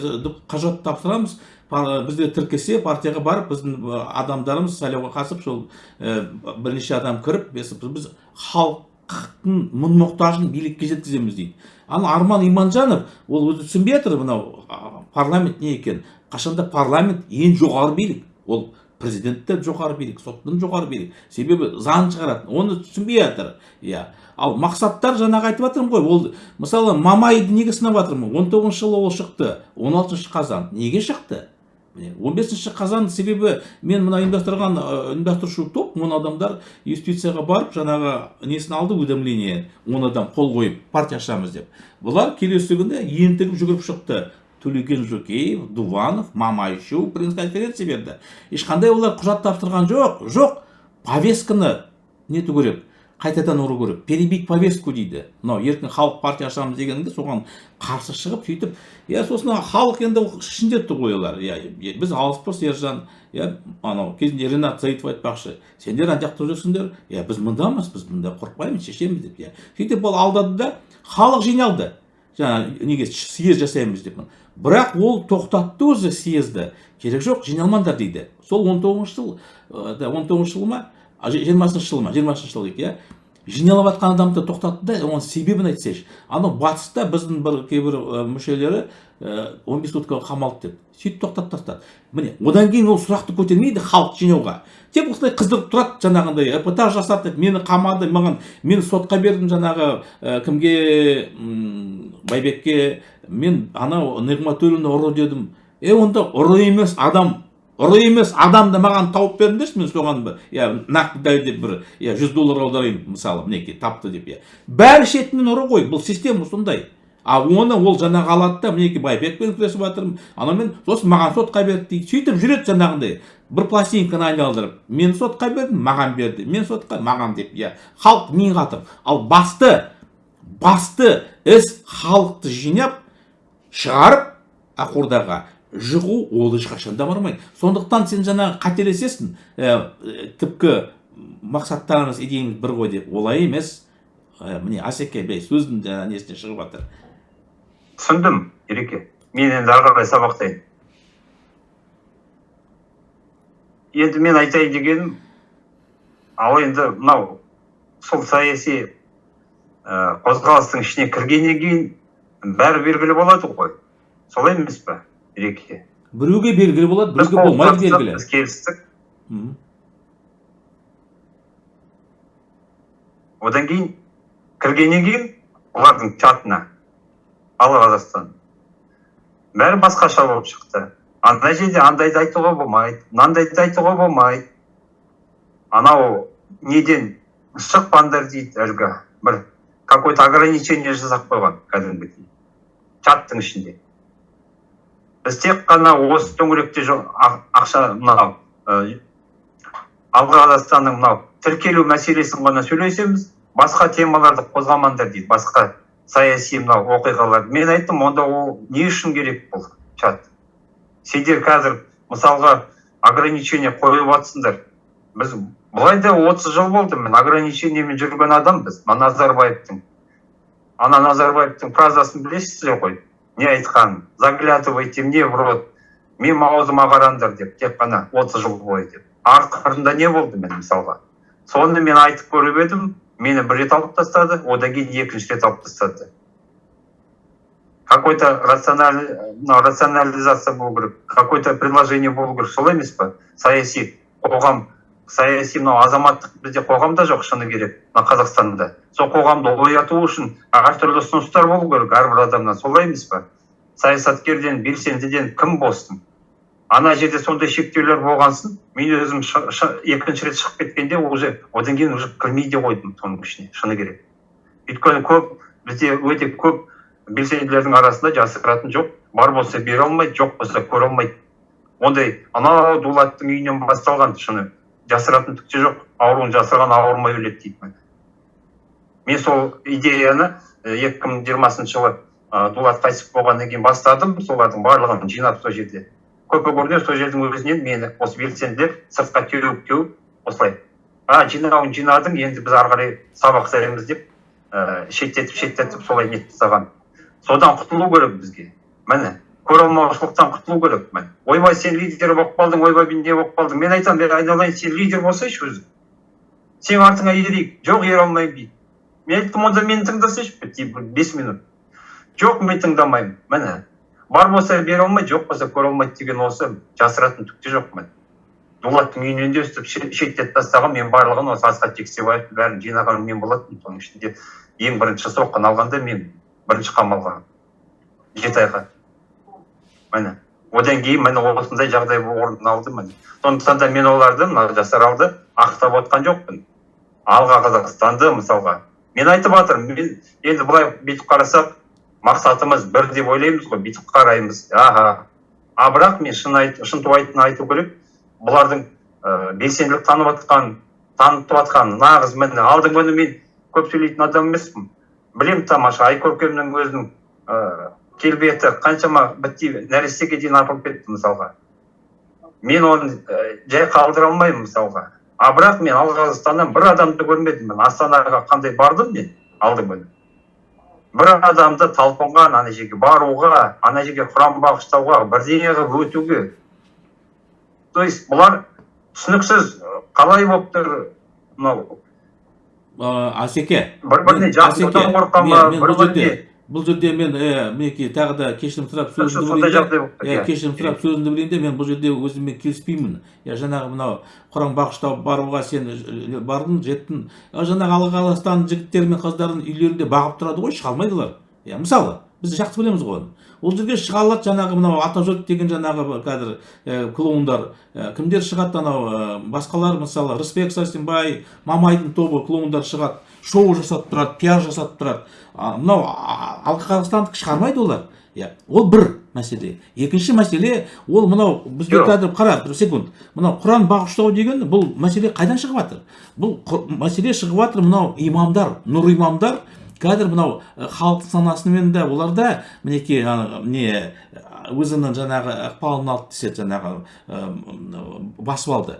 құжат тапсырамыз бізді тіркесе партияға барып біздің адамдарымыз сайлауға қатысып сол бірнеше адам кіріп біз, халықтың мұң мұқтажын билікке жеткіземіз дейді. Ал арман иманжанов ол өзі түсінбей жатыр мынау парламент не екен? Қашанда парламент ең жоғары билік. Ол президент те жоғары билік соттан жоғары билік. Себебі заң шығарады оны түсінбей жатыр. Иә. Ал мақсаттар жаңағы айтып жатырмын ғой ол мысалы мамайды неге сынап жатырмын. Он тоғызыншы жылы ол шықты он алтыншы қазан. Неге шықты? Міне он бесінші қазан себебі мен мына ұйымдастырған ұйымдастырушы топ он адамдар юстицияға барып жаңағы несін алды уведомление он адам қол қойып партия ашамыз деп. Бұлар келесі күні ентігіп жүгіріп шықты. Төлеген жөкеев дуванов мамайшев пресс конференция берді. Ешқандай олар құжат тапсырған жоқ жоқ. Повестканы нету керек қайтадан ұру керек. Перебить повестку дейді. Мынау еркін халық партия ашамыз дегенде соған қарсы шығып сөйтіп иә сосын халық енді ішінде ғой олар. Иә біз алыспыз ержан. Иә анау кезінде ренат заитов айтпақшы сендер ана жақта жүрсіңдер. Иә біз мындамыз біз мында қорықпаймыз шешеміз деп иә сөйтіп ол алдады да халық жиналды. Жаңағы неге съезд жасаймыз деп. Бірақ ол тоқтатты өзі съезді. Керек жоқ жиналмаңдар дейді. Сол он тоғызыншы жыл он тоғызыншы жыл ма? Жиырмасыншы жыл ма? Жиырмасыншы жыл дейік иә? Жиналып жатқан адамды тоқтатты да оның себебін айтсайшы. Анау батыста біздің бір кейбір мүшелері он бес суткаға қамалды деп. Сөйтіп тоқтатып тастады. Міне одан кейін ол сұрақты көтермейді халық жинауға. Тек осылай қыздырып тұрады жаңағындай эпатаж жасады мені қамады маған мен сотқа бердім жаңағы ә, кімге байбекке мен анау нығматуллинді ұры дедім. Е онда ұры емес адам. Ұры емес адамды маған тауып беріңдерші мен соған бір. Иә нақты дәлелдеп бір иә жүз доллар аударайын мысалы мінекей тапты деп иә бәрі шетінен ұры ғой бұл система сондай. А оны ол жаңағы алады да мінекей байбекпен күресіп жатырмын. Анаумен сосын маған сотқа берді дейді сөйтіп жүреді жаңағындай. Бір пластинканы айналдырып мен сотқа бердім маған берді мен сотқа маған деп иә халық миын қатып ал басты басты іс халықты жинап шығарып ақордаға жығу ол ешқашан да бармайды. Сондықтан сен жаңағы қателесесің ә, түпкі мақсаттарыңыз идеяңыз бір ғой деп олай емес. Ә, міне асеке бей сөздің жаңағы несінен шығып жатыр? Түсіндім ереке. Мен енді ары қарай сабақтайын. Енді мен айтайын дегенім ал енді мынау сол саяси ә, қозғалыстың ішіне кіргеннен кейін бәрі белгілі болады ғой. Солай емес па ереке біреуге белгілі болады біреуге болмайды белгілі біз келістік одан кейін кіргеннен кейін олардың чатына ал қазақстан бәрі басқаша болып шықты ана жерде андайды айтуға болмайды мынандайды айтуға болмайды анау неден шықпаңдар дейді әлгі бір какой то ограничение жасап қойған кәдімгідей чаттың ішінде біз тек қана осы төңіректе ақша мынау алға қазақстанның мынау тіркелу мәселесін ғана сөйлесеміз басқа темаларды қозғамаңдар дейді басқа саяси мынау оқиғалар. Мен айттым онда ол не үшін керек бұл чат? Сендер қазір мысалға ограничение қойып жатсыңдар біз былай да отыз жыл болды мен ограничениемен жүрген адамбыз назарбаевтың. Ана назарбаевтың фразасын білесіздер ғой? не айтқан заглядывайте мне в рот менің аузыма қараңдар деп тек қана отыз жыл бойы деп ақырында не болды мен мысалға соны мен айтып көріп едім мені бір рет алып тастады одан кейін екінші рет алып тастады какой то рационализация болу керек какой то предложение болу керек солай емес па саяси қоғам саяси мынау азаматтық бізде қоғамда жоқ шыны керек мына қазақстанда. Сол қоғамды ояту үшін әртүрлі ұсыныстар болу керек әрбір адамнан. Солай емес па саясаткерден белсендіден кім болсын? Ана жерде сондай шектеулер болған соң мен өзім екінші рет шығып кеткенде уже одан кейін уже кірмей де қойдым соның ішіне шыны керек. Өйткені көп бізде өте көп белсенділердің арасында жасыратын жоқ бар болса бере алмайды жоқ болса көре алмайды. Ондай анау дулаттың үйінен басталған шыны. Жасыратын түк те жоқ. Ауруын жасырған ауырмай өледі дейді мен сол идеяны екі мың жиырмасыншы жылы дулат қайтыс болғаннан кейін бастадым. Солардың барлығын жинап сол жерде. Көпе сол жердің өзінен мені осы белсенділер сыртқа теуіп теуіп осылай. А жинауын жинадың енді біз ары қарай сабақ береміз деп ә, шеттетіп шеттетіп солай нетіп тастаған содан құтылу керек бізге. Міне. Көре алмаушылықтан құтылу керек ойбай сен лидер болып қалдың ойбай мен не болып қалдың мен айтамын мен айналайын сен лидер болсайшы өзің сен артыңа ерейік жоқ ере алмаймын дейді мен айттым онда мені тыңдасайшы бес минут жоқ мен тыңдамаймын міне бар болса бере алмайды жоқ болса көре алмайды деген осы жасыратын түк те жоқ міне дулаттың үйінен де өстіп шеттетіп тастаған мен барлығын осы асхат жексебаевтың бәрін жинаған мен болатынмын соның ішінде ең бірінші соққыны алғанда мен бірінші қамалға жеті айға міне одан кейін міне осындай жағдай орын алды міне сондықтан да мен оларды мына жасаралды ақтап отқан жоқпын алға қазақстанды мысалға мен айтып жатырмын мен енді былай бүйтіп қарасақ мақсатымыз бір деп ойлаймыз ғой бүйтіп қараймыз аха а бірақ мен шын айт, шынтуайтын айту керек бұлардың ә, белсенділік танып жатқан танытып жатқан нағыз міне алдың күні мен көп сөйлейтін адам емеспін білемін тамаша айкөркемнің өзінің ыыы келбеті қаншама бітти нәрестеге дейін апарып кетті мысалға. Мен оны жай қалдыра алмаймын мысалға. А бірақ мен алғазстаннан бір адамды көрмедім мен. Астанаға қандай бардым мен алдың күні бір адамды талпынған ана жерге баруға ана жерге құран бағыштауға бірдеңе қылып өтуге. То есть бұлар түсініксіз қалай болып тұр мынау? Асеке. Бір біріне қорыққан ба бір біріне бұл жерде мен ә, мінекей тағы да кешірім сұрап сөзімді тұр иә иә кешірім сұрап сөзімді білейін де мен бұл жерде өзіммен келіспеймін. Иә жаңағы мынау құран бағыштау баруға сен ж- бардың жеттің. Жаңағы алла қаластан жігіттері мен қыздарын үйлерінде бағып тұрады ғой шыға алмайды олар иә мысалы біз жақсы білеміз ғой оны. Ол жерге шыға алады жаңағы мынау атажұрт деген жаңағы қазір ә, клоундар. Ә, кімдер шығады анау ә, басқалар мысалы рысбек сәрсенбай мамайдың тобы клоундар шығады. Шоу жасап тұрады пиар жасап тұрады. Мынау а- алға қазақстандық шығармайды олар. Иә ол бір мәселе. Екінші мәселе ол мынау бізге Жоқ. қазір қара бір секунд. Мынау құран бағыштау деген бұл мәселе қайдан шығып жатыр бұл мәселе шығып жатыр мынау имамдар нұр имамдар. Қазір мынау халық санасымен де олар да мінекей не өзінің жаңағы ықпалын алды деседі жаңағы басып алды.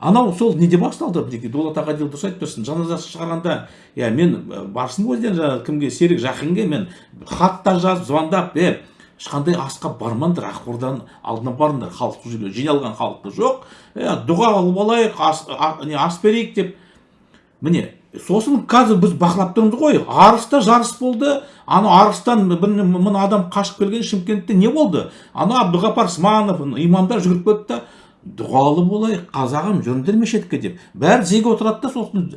Анау сол неде басталды мінекей дулат аға дұрыс айтып тұрсың жаназасы шығарғанда. Иә мен ә, барсын ғой жаңағы кімге серік жақынге мен хаттар жазып звондап е ешқандай асқа бармаңдар ақорданың алдына барыңдар халық сол жерге жиналған халықты жоқ. Е дұға қылып алайық ас, ас берейік деп. Міне сосын қазір біз бақылап тұрмыз ғой. Арыста жарыс болды. Анау арыстан бір мың адам қашып келген шымкентте не болды? Анау әбдіғапар сманов имамдар жүгіріп кетті. Дұғалы болайық қазағым жүріңдер мешітке деп. Бәрі тізеге отырады да сосын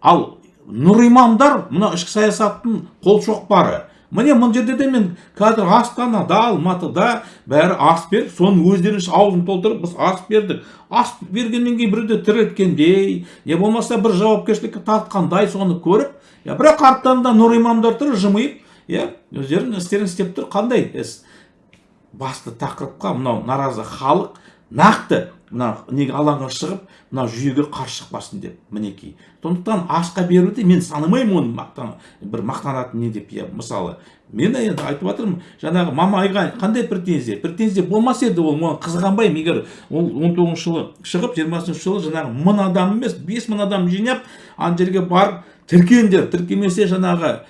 ал нұр имамдар мына ішкі саясаттың қолшоқпары міне мына жерде де мен қазір астанада алматыда бәрі ас беріп соның өздерінің аузын толтырып біз ас бердік. Ас бергеннен кейін біреуді тірілткендей не болмаса бір жауапкершілікке тартқандай соны көріп иә бірақ арттарында нұр имамдар тұр жымиып иә өздерінің істерін істеп тұр. Қандай іс? Басты тақырыпқа мынау наразы халық нақты мына неге алаңға шығып мына жүйеге қарсы шықпасын деп мінекей. Сондықтан асқа беруді мен санамаймын оны мақтан бір мақтанатын не деп иә мысалы. Мен енді айтып жатырмын жаңағы мамайға қандай претензия? Претензия болмас еді ол оған қызғанбаймын. Егер ол он тоғызыншы жылы шығып жиырмасыншы жылы жаңағы мың адам емес бес мың адам жинап ана жерге барып тіркеңдер тіркемесе жаңағы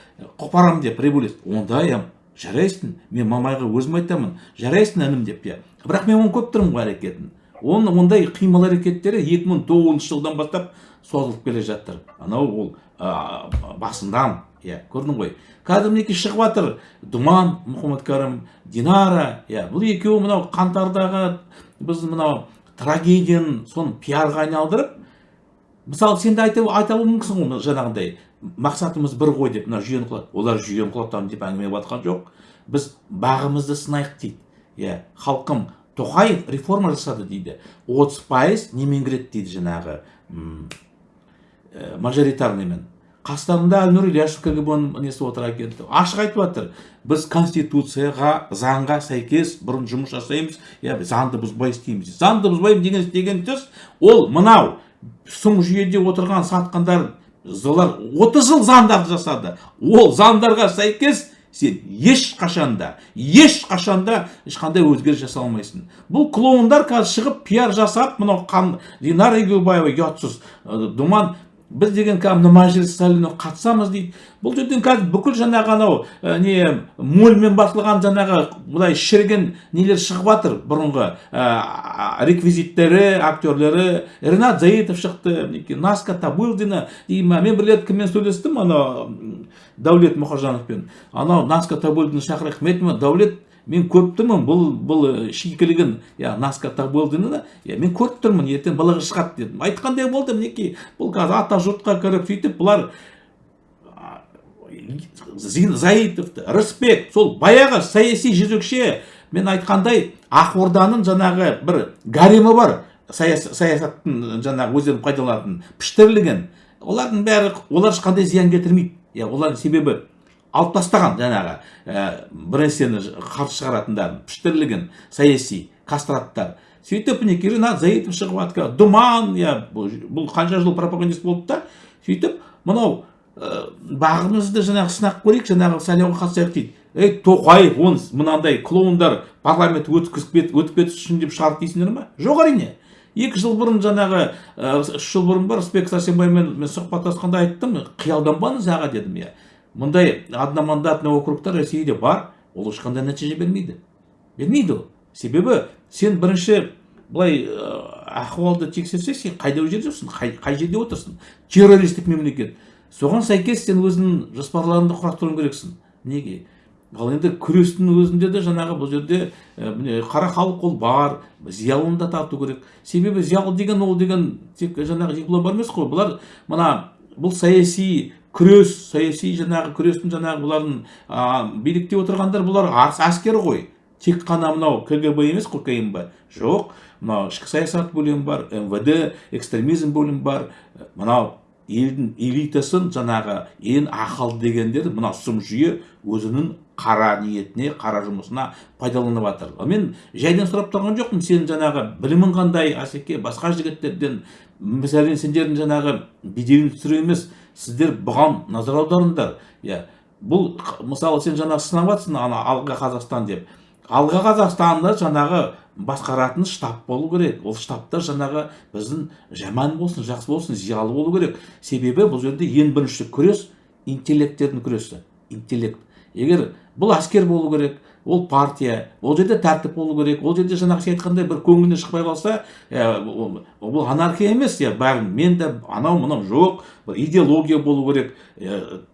қопарамын деп революция онда иә жарайсың мен мамайға өзім айтамын жарайсың інім деп иә бірақ мен оны көп тұрмын ғой әрекетін оны ондай қимыл әрекеттері 2009 жылдан бастап созылып келе жатыр. Анау ол ә, басындан иә көрдің ғой. Қазір мінекей шығып жатыр. Думан мұхаммедкәрім динара. Иә бұл екеуі мынау қаңтардағы біз мынау трагедияны соны пиарға айналдырып мысалы сен де айта, айта мүмкінсің ғой жаңағындай. Мақсатымыз бір ғой деп мына жүйені құлат олар жүйені құлатамын деп әңгіме жатқан жоқ. Біз бағымызды сынайық дейді. Иә халқым тоқаев реформа жасады дейді. отыз пайыз немен кіреді дейді жаңағы ә, мажоритарныймен. Қастарында әлнұр ильяшев кгб ның несі отыр екен ашық айтып жатыр. Біз конституцияға заңға сәйкес бұрын жұмыс жасаймыз. Иә заңды бұзбай істейміз. Заңды бұзбаймын деген деген сөз ол мынау. Сұм жүйеде отырған сатқандар олар 30 жыл заңдарды жасады. Ол заңдарға сәйкес сен ешқашанда ешқашанда ешқандай өзгеріс жасай алмайсың. Бұл клоундар қазір шығып пиар жасап мынау динара егеубаева ұятсыз думан біз деген кәдімгі мәжіліс заліне қатысамыз дейді. Бұл жерден қазір бүкіл жаңағы анау ә, не мольмен басылған жаңағы былай шіріген нелер шығып жатыр бұрынғы ә, реквизиттері актерлері. Ренат заитов шықты мінекей наска табылдина деймін мен бір рет кіммен сөйлестім анау дәулет мұхажановпен анау наска табылдины шақырайық айтамын дәулет мен көріп тұрмын бұл бұл ә, шикілігін иә наска табылдины иә мен көріп тұрмын ертең былығы шығады дедім. Айтқандай болды мінекей бұл қазір ата жұртқа кіріп сөйтіп бұлар заитовты рысбек сол баяғы саяси жезөкше мен айтқандай ақорданың жаңағы бір гаремі бар саяс- саясаттың жаңағы өздерін пайдаланатын піштірілген олардың бәрі олар ешқандай зиян келтірмейді. Иә олардың себебі алып тастаған жаңағы ә, бір нәрсені қарсы шығаратындарын піштірілген саяси кастраттар сөйтіп мінекей ринат заитов шығып жатыр думан иә бұл қанша жыл пропагандист болды да сөйтіп мынау ә, бағымызды жаңағы сынап көрейік жаңағы сайлауға қатысайық дейді. Ей тоқаев он мынандай клоундар парламент өткізіп өтіп кетсін деп шығарды дейсіңдер ма жоқ әрине. Екі жыл бұрын жаңағы үш жыл бұрын ба рысбек сәрсенбаймен мен сұхбаттасқанда айттым қиялданбаңыз аға дедім иә мындай одномандатный округтар ресейде бар ол ешқандай нәтиже бермейді. Бермейді ол. Себебі сен бірінші былай ахуалды тексерсең сен қайда жерде қай, жерде отырсың? Террористік мемлекет. Соған сәйкес сен өзіңнің жоспарларыңды құрастыруың керексің. Неге? Ал енді күрестің өзінде де жаңағы бұл жерде міне қара халық ол бар зиялыны да тарту керек. Себебі зиялы деген ол деген тек жаңағы диплом бар емес қой. Бұлар мына бұл саяси күрес саяси жаңағы күрестің жаңағы бұлардың билікте отырғандар бұлар әскер ғой. Тек қана мынау кгб емес қой кмб. Жоқ мынау ішкі саясат бөлімі бар мвд экстремизм бөлімі бар. Мынау елдің элитасын жаңағы ең ақылды дегендер мына сұм жүйе өзінің қара ниетіне қара жұмысына пайдаланып жатыр мен жайдан сұрап тұрған жоқпын сен жаңағы білімің қандай асеке басқа жігіттерден мәселен сендердің жаңағы беделің түсіру емес сіздер бұған назар аударыңдар. Иә бұл мысалы сен жаңағы сынап жатрсың ана алға қазақстан деп. Алға қазақстанды жаңағы басқаратын штаб болу керек. Ол штабта жаңағы біздің жаман болсын жақсы болсын зиялы болу керек. Себебі бұл жерде ең бірінші күрес интеллекттердің күресі. Интеллект. Егер бұл әскер болу керек ол партия. Ол жерде тәртіп болу керек. Ол жерде жаңағы сен айтқандай бір көңіліне шықпай қалса бұл анархия емес иә бәрін. Мен де анау мынау жоқ. Бір идеология болу керек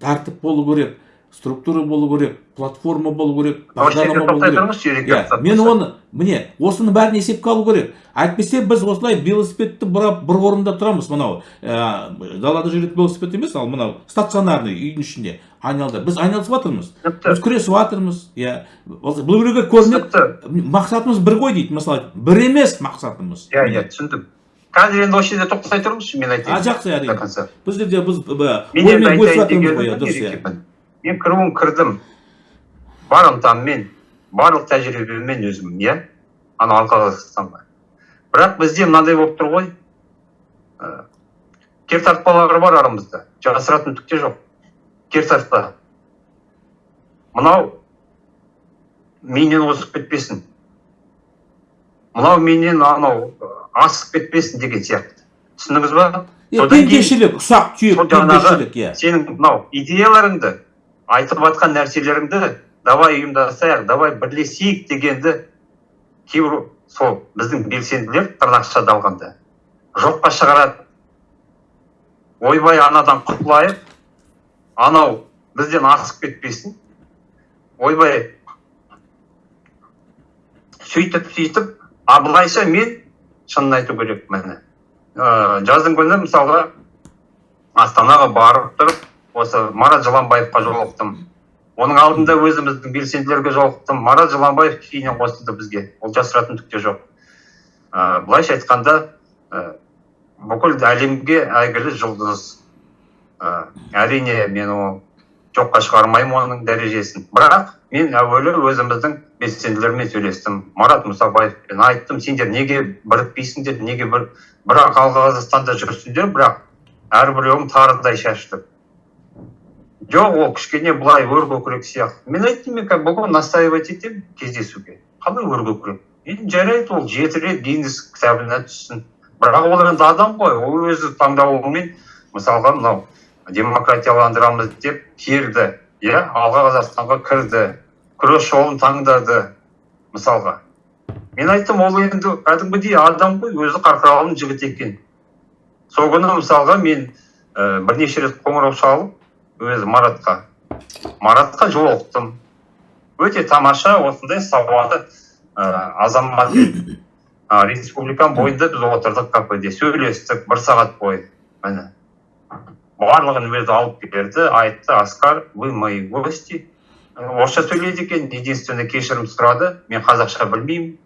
тәртіп болу керек структура болу керек платформа болу керек бағдарлама болу керек. мен оны міне осының бәрін есепке алу керек. Әйтпесе біз осылай велосипедті бұрап бір орында тұрамыз мынау. Ә, далада жүретін велосипед емес ал мынау стационарный үйдің ішінде. Айналды. Біз айналысып жатырмыз біз күресіп жатырмыз иә бұл біреуге көрінеді. Мақсатымыз бір ғой дейді. Мысалы бір емес мақсатымыз. Иә иә түсіндім. Қазір енді осы жерде тоқтасай тұрыңызшы мен айтайын. А жақсы әрине. Бұл жерде біз оймен бөлісіп жатырмыз ғой дұрыс иә. мен кіруін кірдім. Бар ынтаммен барлық тәжірибеммен өзім иә. Ана алқа қазақстанға бірақ бізде мынандай болып тұр ғой. Кертартпалар бар арамызда. Жасыратын түк те жоқ. Кертартпа мынау менен озып кетпесін. Мынау менен анау асып кетпесін деген сияқты. Түсіндіңіз ба? Пендешілік ұсақ түйек пендешілік иә. сенің мынау идеяларыңды айтып жатқан нәрселеріңді давай ұйымдасайық давай бірлесейік дегенді кейбір сол біздің белсенділер тырнақшада алғанда. Жоққа шығарады. Ойбай анадан құтылайық анау бізден асып кетпесін. Ойбай сөйтіп сөйтіп а былайша мен шынын айту керек міне. Ә, жаздың күні мысалға астанаға барып тұрып осы марат жыланбаевқа жолықтым. Оның алдында өзіміздің белсенділерге жолықтым. Марат жыланбаев кейіннен қосылды бізге. Ол жасыратын түк те жоқ. Ә, былайша айтқанда ә, бүкіл әлемге әйгілі жұлдыз. Әрине мен ол жоққа шығармаймын оның дәрежесін. Бірақ мен әуелі өзіміздің белсенділермен сөйлестім. Марат мұсабаевпен айттым сендер неге бірікпейсіңдер неге бір бірақ қазақстанда жүрсіңдер бірақ әрбіреуің тарыдай шашты. Жоқ ол кішкене былай өркөкірек сияқты. Мен айттым мен бүгін настаивать етемін кездесуге. Қалай өркөкірек енді жарайды ол жеті рет гиннес кітабына түссін. Бірақ ол енді адам ғой ол өзі таңдауымен мысалға мынау демократияландырамыз деп келді иә? Алға қазақстанға кірді. Күрес жолын таңдады мысалға. Мен айттым ол енді кәдімгідей адам ғой өзі қарқаралының жігіті екен. Сол күні мысалға мен ә, бірнеше рет қоңырау шалып өзі маратқа маратқа жолықтым. Өте тамаша осындай сауаты ә, азамат ә, [coughs] республиканың бойында біз отырдық кафеде сөйлестік бір сағат бойы. Міне барлығын өзі алып берді айтты аскар вы мои гости орысша сөйлейді екен единственный кешірім сұрады мен қазақша білмеймін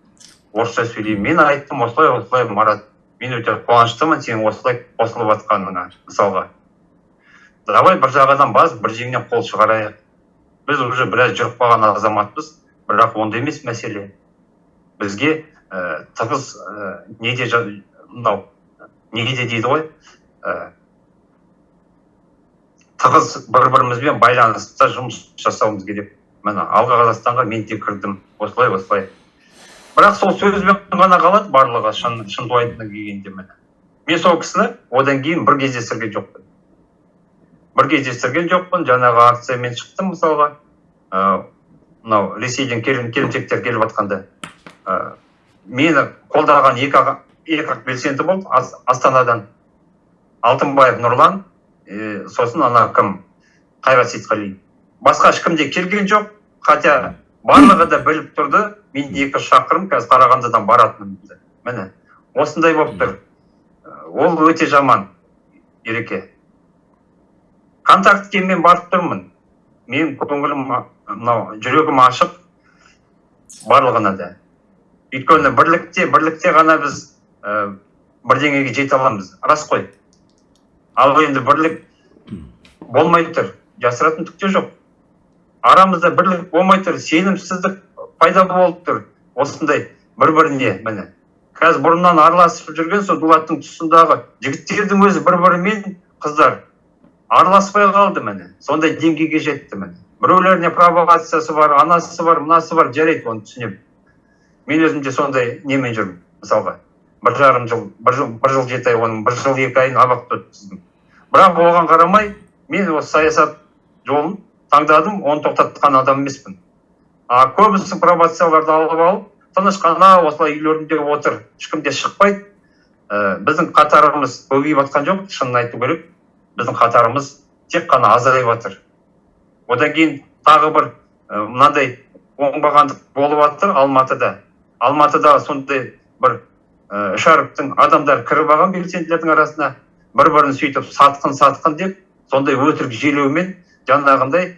орысша сөйлеймін мен айттым осылай осылай марат мен өте қуаныштымын сенің осылай қосылып жатқаныңа мысалға. Давай бір жағадан бас бір жеңнен қол шығарайық. Біз уже біраз жүріп қалған азаматпыз бірақ онда емес мәселе. Бізге ә, тығыз ә, неде мынау неде дейді ғой? Ә, тығыз бір бірімізбен байланыста жұмыс жасауымыз керек. Міне алға қазақстанға мен де кірдім. Осылай осылай. Бірақ сол сөзбен ғана қалады барлығы шын шынтуайтына келгенде міне. Мен сол кісіні одан кейін бір кездестірген жоқпын. Бір кездестірген жоқпын жаңағы акциямен шықтым мысалға. Ыыы мынау ресейден келімсектер келіп жатқанда. Ыыы мені қолдаған екі аға екі ақ белсенді болды Ас- астанадан. Алтынбаев нұрлан е, сосын ана кім? Қайрат сейітқалиев басқа ешкім де келген жоқ. Хотя барлығы да біліп тұрды. Мен екі шақырым қазір қарағандыдан баратынымды міне осындай болып тұр. Ол өте жаман ереке. Контактіге мен барып тұрмын. Мен көңілім мынау жүрегім ашық барлығына да. Өйткені бірлікте бірлікте ғана біз ә, бірдеңеге жете аламыз. Рас қой. Ал енді бірлік болмай тұр. Жасыратын түк те жоқ. Арамызда бірлік болмай тұр сенімсіздік пайда болып тұр. Осындай бір біріне міне. Қазір бұрыннан араласып жүрген сол дулаттың тұсындағы жігіттердің өзі бір бірімен қыздар. Араласпай қалды міне. Сондай деңгейге жетті міне. Біреулеріне провокациясы бар анасы бар мынасы бар жарайды оны түсінемін. Мен өзім де сондай немен жүрмін мысалға. Бір жарым жыл бір жыл бір жыл жеті ай оның бір жыл екі айын абақты өткіздім. Бірақ оған қарамай мен осы саясат жолын таңдадым оны тоқтатқан адам емеспін. А көбісі провокацияларды алып алып тыныш қана осылай үйлерінде отыр ешкім де шықпайды. Ә, біздің қатарымыз көбейіп жатқан жоқ шынын айту керек. Біздің қатарымыз тек қана азайып жатыр одан кейін тағы бір ә, мынандай оңбағандық болып жатыр алматыда. Алматыда сондай бір ә, адамдар кіріп алған белсенділердің арасына бір бірін сөйтіп сатқын сатқын деп сондай өтірік желеумен жаңағындай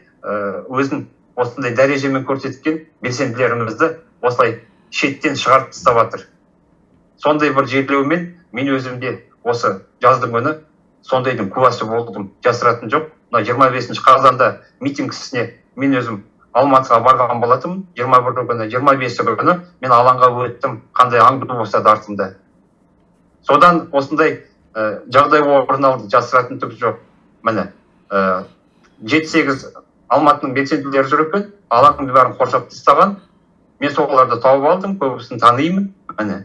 өзін осындай дәрежемен көрсеткен белсенділерімізді осылай шеттен шығарып тастап жатыр сондай бір жерлеумен мен өзім де осы жаздың күні сондайдың куәсі болдым жасыратын жоқ. Мына жиырма бесінші қазанда митингісіне мен өзім алматыға барған болатынмын. Жиырма бірі күні жиырма бесі күні мен алаңға өттім қандай аңду болса да артымда. Содан осындай жағдай орын алды жасыратын түк жоқ. Міне ә, жеті сегіз алматының белсенділері жүр екен алаңның бәрін қоршап тастаған. Мен соларды тауып алдым көбісін танимын міне.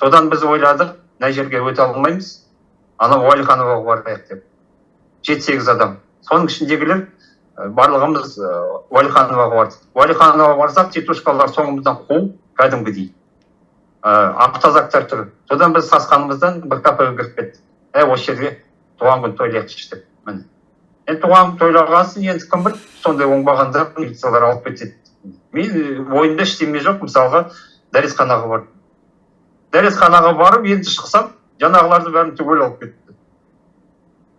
Содан біз ойладық мына жерге өте алмаймыз. Анау уәлихановаға барайық деп. Жеті сегіз адам. Соның ішіндегілер ә, барлығымыз уәлихановаға бардық. Уәлихановаға барсақ титушкалар соңымыздан қуып кәдімгідей. Ә, автозактар тұр содан біз сасқанымыздан бір кафеге кіріп кеттік. Ә осы жерге туған күн тойлайықшы деп міне. Енді туған күн тойлағасын енді кім біледі сондай оңбағандар милициялар алып кетеді. Мен ойымда ештеме жоқ. Мысалға дәрісханаға бардым. Дәрісханаға барып енді шықсам жаңағыларды бәрін түгел алып кетті.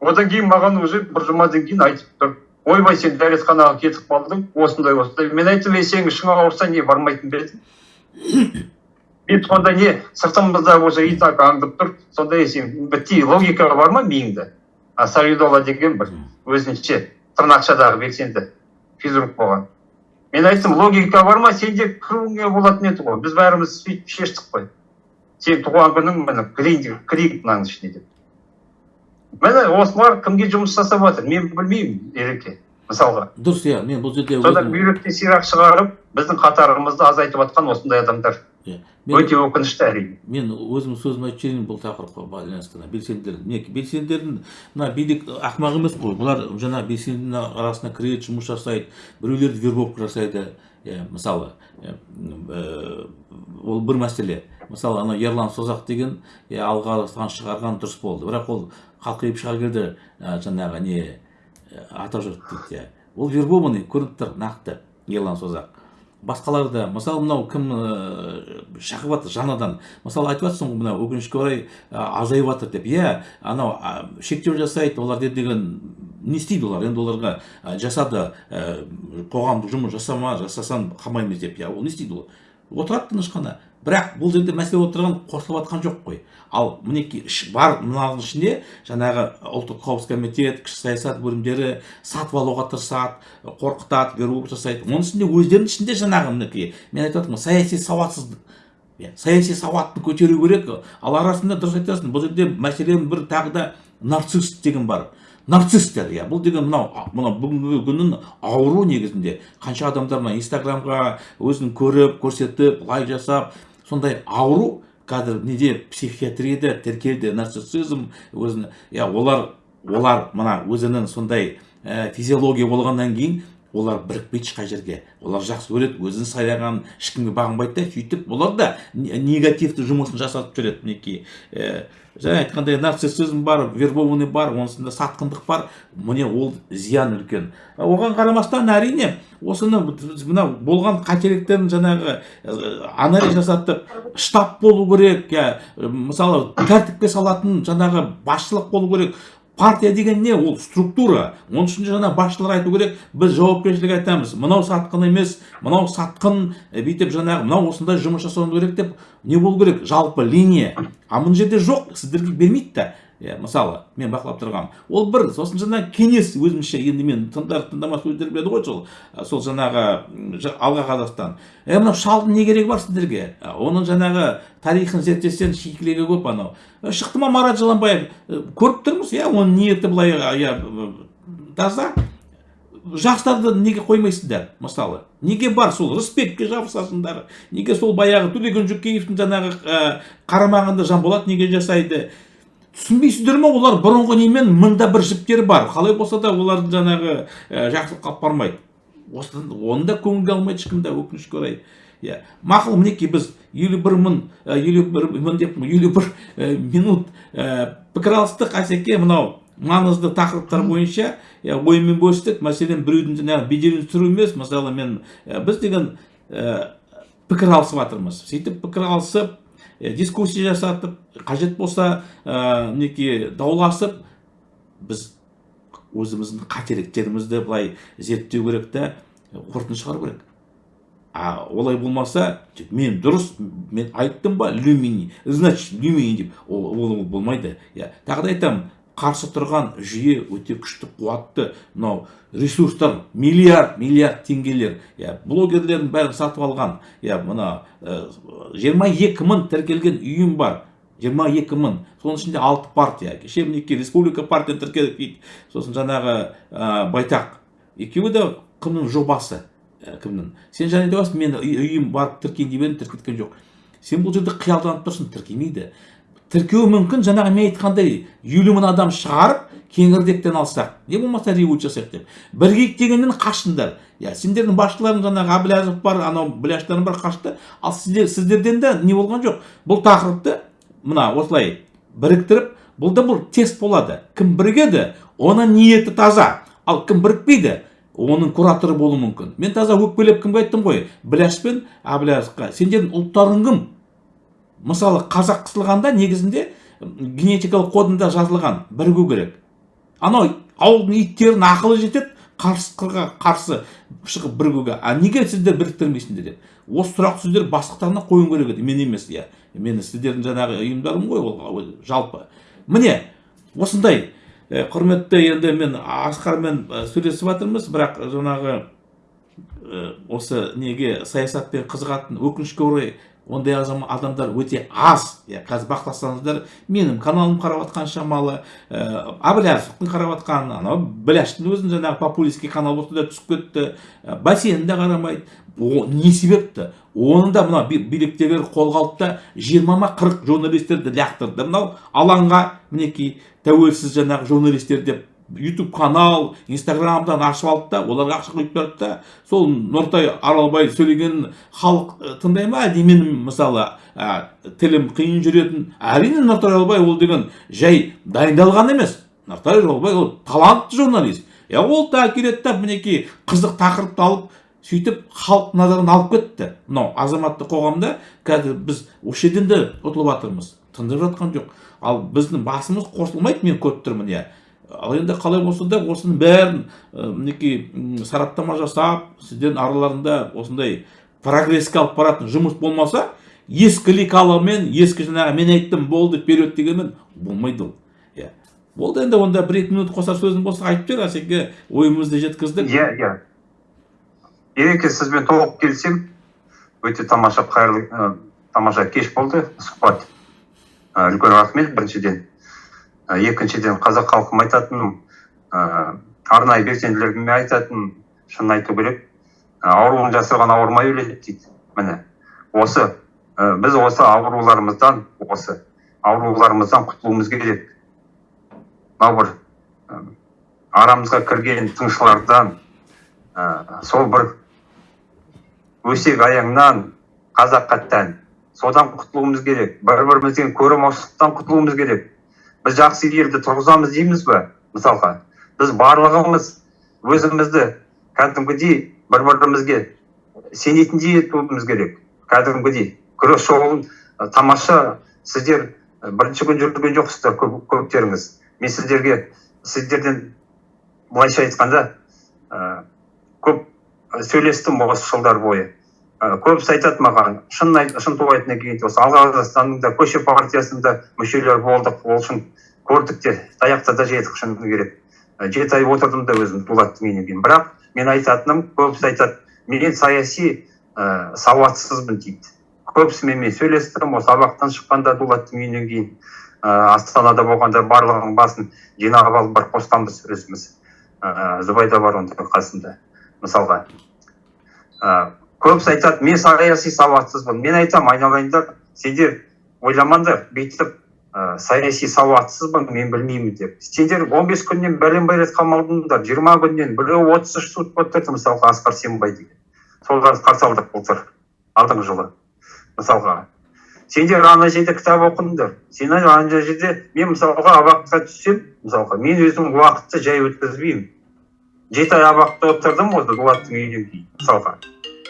Одан кейін маған уже бір жұмадан кейін айтып тұр. Ойбай сен дәрісханаға кетіп қалдың осындай осындай мен айттым ей сенің ішің ауырса не бармайтын ба едің мен сонда не сыртымызда уже и так аңдып тұр сонда ей сен бітти логика бар ма миыңда а савидола деген бір өзінше тырнақшадағы белсенді физрук болған мен айттым логика бар ма сенде кіруіңе болатын еді ғой біз бәріміз сөйтіп шештік қой сен туған күнің міне кірейін кірейік мынаның ішіне деп міне осылар кімге жұмыс жасап жатыр мен білмеймін ереке мысалға дұрыс иә мен бұл жерде содан өзім- бүйректе сирақ шығарып біздің қатарымызды азайтып жатқан осындай адамдар өте өкінішті әрине мен өзім сөзімді айтып жіберейін бұл тақырыпқа байланысты. Мына белсенділер мінекей белсенділердің мына билік ақымақ емес қой. Бұлар жаңа белсендінің арасына кіреді жұмыс жасайды біреулерді вербовка жасайды. Иә мысалы ол бір мәселе. Мысалы ана ерлан созақ деген иә алға шығарған дұрыс болды. Бірақ ол қалқиып шыға келді жаңағы не атажұрт дейді иә. Ол вербованный көрініп тұр нақты ерлан созақ. Басқалар да мысалы мынау кім ыыы шақырып жатыр жаңадан. Мысалы айтып жатсың ғой мынау өкінішке орай а, азайып жатыр деп. Иә анау шектеу жасайды олар деген не істейді олар? Енді оларға жасады ә, қоғамдық жұмыс жасама жасасаң қамаймыз деп. Иә ол не істейді ол? Отырады тыныш қана. Бірақ бұл жерде мәселе болып тұрған қосылып жатқан жоқ қой. Ал мінекей бар мынаның ішінде жаңағы ұлттық қауіпсіздік комитет кіші саясат бөлімдері сатып алуға тырысады қорқытады вербовка жасайды. Оның ішінде өздерінің ішінде жаңағы мінекей мен айтып жатырмын саяси сауатсыздық. Иә саяси сауатты көтеру керек. Ал арасында дұрыс айтасың бұл жерде мәселен бір тағы да нарцисс деген бар. Нарцисстер иә бұл деген мынау мынау бүгінгі күннің ауру негізінде. Қанша адамдар мына инстаграмға өзін көріп көрсетіп лайк жасап сондай ауру қазір неде психиатрияда тіркелді нарциссизм өзін иә олар олар мына өзінің сондай ә, физиология болғаннан кейін олар бірікпейді ешқай жерге олар жақсы көреді өзін сайлаған ешкімге бағынбайды да сөйтіп олар да негативті жұмысын жасатып жүреді мінекей. Ә, жаңа айтқандай нарциссизм бар вербованный бар онысында сатқындық бар. Міне ол зиян үлкен. Оған қарамастан әрине осыны мына болған қателіктерін жаңағы анализ жасатып штаб болу керек иә мысалы тәртіпке салатын жаңағы басшылық болу керек. Партия деген не? Ол структура. Оның ішінде жаңа басшылар айту керек. Біз жауапкершілік айтамыз. Мынау сатқын емес. Мынау сатқын бүйтіп жаңағы мынау осындай жұмыс жасауымыз керек деп не болу керек? Жалпы линия. А мына жерде жоқ. Сіздерге бермейді да иә мысалы мен бақылап тұрғанмын ол бір сосын жаңағы кеңес өзімше енді мен тыңдар тыңдамас өздері біледі ғой сол. Сол жаңағы алға қазақстан. Е мынау шалдың не керегі бар сіздерге? Оның жаңағы тарихын зерттесең шикілігі көп анау. Шықты ма марат жыланбаев? Көріп тұрмыз иә оның ниеті былай иә таза. Жастарды неге қоймайсыңдар мысалы? Неге бар сол рысбекке жабысасыңдар? Неге сол баяғы төлеген жүкеевтің жаңағы қарамағында жанболат неге жасайды? Түсінбейсіздер ма олар бұрынғы немен мыңда бір жіптері бар. Қалай болса да олардың жаңағы ә, жақсылыққа алып бармайды осы оны да көңілге алмайды ешкім де өкінішке орай. Иә. Мақұл мінекей біз елу бір мың елу бір мың деп елу бір минут пікір алыстық. Әсеке мынау маңызды тақырыптар бойынша иә оймен бөлістік. Мәселен біреудің жаңағы беделін түсіру емес. Мысалы мен біз деген пікір алысып жатырмыз сөйтіп пікір алысып дискуссия жасатып қажет болса мінекей дауласып біз өзіміздің қателіктерімізді былай зерттеу керек та қорытынды шығару керек. А олай болмаса мен дұрыс мен айттым ба люмини значит люмини деп. Ол, ол болмайды. Иә тағы да айтамын қарсы тұрған жүйе өте күшті қуатты. Мынау ресурстар миллиард миллиард теңгелер. Иә блогерлердің бәрін сатып алған. Иә мына жиырма екі мың тіркелген ұйым бар. Жиырма екі мың. Соның ішінде алты партия. Кеше мінекей республика партия тіркедік дейді сосын жаңағы ә, байтақ. Екеуі де кімнің жобасы? Ә, кімнің? Сен және де мен ұйым барып тіркейін деп едім тіркеткен жоқ. Сен бұл жерде қиялданып тұрсың тіркемейді. Тіркеуі мүмкін. Жаңағы мен айтқандай елу мың адам шығарып кеңірдектен алсақ. Не болмаса революция жасайық деп. Бірігейік дегеннен қаштыңдар иә сендердің басшыларың жаңағы әбіләзов бар анау біляштарың бар қашты. Ал сіздер сіздерден де не болған жоқ. Бұл тақырыпты мына осылай біріктіріп бұл да бұл тест болады. Кім бірігеді оның ниеті таза. Ал кім бірікпейді оның кураторы болуы мүмкін. Мен таза өкпелеп кімге айттым ғой? Біляш пен әбіләзовқа сендердің ұлттарың кім? Мысалы қазақ қысылғанда негізінде генетикалық кодында жазылған бірігу керек. Анау ауылдың иттерінің ақылы жетеді қарсықырға қарсы шығып бірігуге а неге сіздер біріктірмейсіңдер деп? Осы сұрақты сіздер бастықтарына қоюың керек еді. Мен емес иә. Мен сіздердің жаңағы ұйымдарым ғой ол жалпы. Міне осындай құрметті енді мен асқармен сөйлесіп жатырмыз бірақ жаңағы осы неге саясатпен қызығатын өкінішке орай ондай адамдар өте аз. Иә қазір бақыласаңыздар менің каналым қарап жатқан шамалы ә, әбіләзовтың қарап жатқан анау біляштың өзін жаңағы популистский канал болса да түсіп кетті. Ә, де қарамайды. О, не себепті? Оны да мына биліктегілер қолға алды да жиырма ма қырық журналистерді лақтырды мынау алаңға мінекей тәуелсіз жаңағы журналистер деп ютуб канал инстаграмдан ашып алды да оларға ақша құйып берді да. Сол нұртай аралбай сөйлеген халық тыңдай ма менің мысалы ә, тілім қиын жүретін? Әрине нұртай аралбай ол деген жай дайындалған емес. Нұртай аралбай ол талантты журналист. Иә ол да келеді да мінекей қызық тақырыпты алып сөйтіп халық назарын алып кетті. Мынау азаматтық қоғамда қазір біз осы жерден де ұтылып жатырмыз тындырып жатқан жоқ. Ал біздің басымыз қосылмайды мен көріп тұрмын иә. Ал енді қалай болса да осының бәрін мінекей сараптама жасап сіздердің араларында осындай прогресске алып баратын жұмыс болмаса ескі лекалымен ескі жаңағы мен айттым болды вперед дегенмен болмайды ол. Иә. Болды енді онда бір екі минут қосар сөзің болса айтып жібер әсеке ойымызды жеткіздік. Иә иә. Ереке сізбен толық келісемін. Өте тамаша қайырлы тамаша кеш болды. Сұхбат. Үлкен рахмет. Біріншіден екіншіден қазақ халқыма айтатыным ә, арнайы белсенділерге айтатыным шынын айту керек. Ауруын жасырған ауырмай өледі дейді міне. Осы ә, біз осы ауруларымыздан осы ауруларымыздан құтылуымыз керек. Мынау бір ә, арамызға кірген тыңшылардан ә, сол бір өсек аяңнан қазаққа тән. Содан құтылуымыз керек бір бірімізден көремаушылықтан құтылуымыз керек. Біз жақсы елді тұрғызамыз дейміз ба мысалға? Біз барлығымыз өзімізді кәдімгідей бір бірімізге сенетіндей етуіміз керек. Кәдімгідей күрес жолын тамаша сіздер бірінші күн жүрген жоқсыздар көп, көптеріңіз. Мен сіздерге сіздерден былайша айтқанда ә, көп сөйлестім осы жылдар бойы. Көбісі айтады маған шын шын айтқаннан кейін осы алға қазақстанның да көше партиясында мүшелер болдық ол үшін көрдік те таяқта да жедік шыны керек. Жеті ай отырдым да өзім дулаттың үйінен кейін. Бірақ мен айтатыным көбісі айтады мен саяси ә, сауатсызбын дейді. Көбісімен мен сөйлестім осы абақтан шыққанда дулаттың үйінен кейін. Ә, астанада болғанда барлығының басын жинап алып бір қосқанбыз өзіміз. Ә, зубайда бар оның қасында мысалға. Көбісі айтады мен саяси сауатсызбын мен айтамын айналайындар сендер ойламаңдар бүйтіп ә, саяси сауатсызбын мен білмеймін деп сендер 15 күннен бәлен бәлет қамалдыңдар жиырма күннен біреуі отыз үш сутка отырды мысалға асқар сембай деген. Соларды қарсы алдық былтыр алдыңғы жылы мысалға. Сендер ана жерде кітап оқыңдар сен ана жерде мен мысалға абақтыға түссем мысалға мен өзім уақытты жай өткізбеймін. Жеті ай абақта отырдым осы дулаттың үйінен кейін мысалға.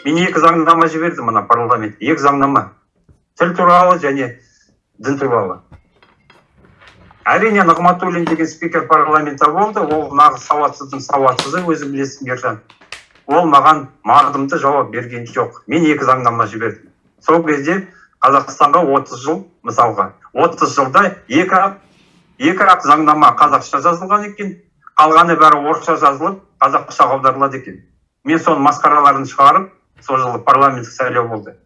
Мен екі заңнама жібердім мына парламентке екі заңнама. Тіл туралы және дін туралы. Әрине нығматуллин деген спикер парламентта болды. Ол нағыз сауатсыздың сауатсызы өзің білесің ержан. Ол маған мардымды жауап берген жоқ. Мен екі заңнама жібердім. Сол кезде қазақстанға 30 жыл мысалға. 30 жылда екі ақ екі ақ заңнама қазақша жазылған екен. Қалғаны бәрі орысша жазылып қазақша аударылады екен. Мен соның масқараларын шығарып сол жылы парламенттік сайлау болды.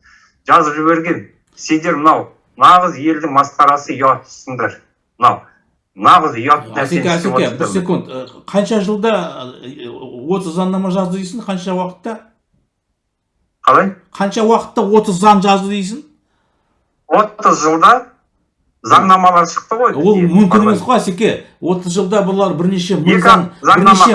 Жазып жіберген. Сендер мынау нағыз елдің масқарасы ұяттысыңдар мынау нағыз ұят әсеке бір секунд. Қанша жылда отыз заңнама жазды дейсің қанша уақытта? Қалай? Қанша уақытта отыз заң жазды дейсің? Отыз жылда заңнамалар шықты ғой ол мүмкін емес қой асеке. отыз жылда бұлар бірнеше мың заң бірнеше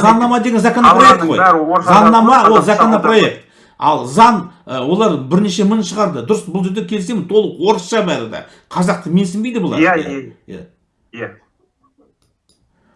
заңнама деген законопроект қой. заңнама ол законопроект. ал заң олар бірнеше мың шығарды. Дұрыс бұл жерде келісемін толық орысша бәрі де. Қазақты менсінбейді бұлар. Иә иә иә.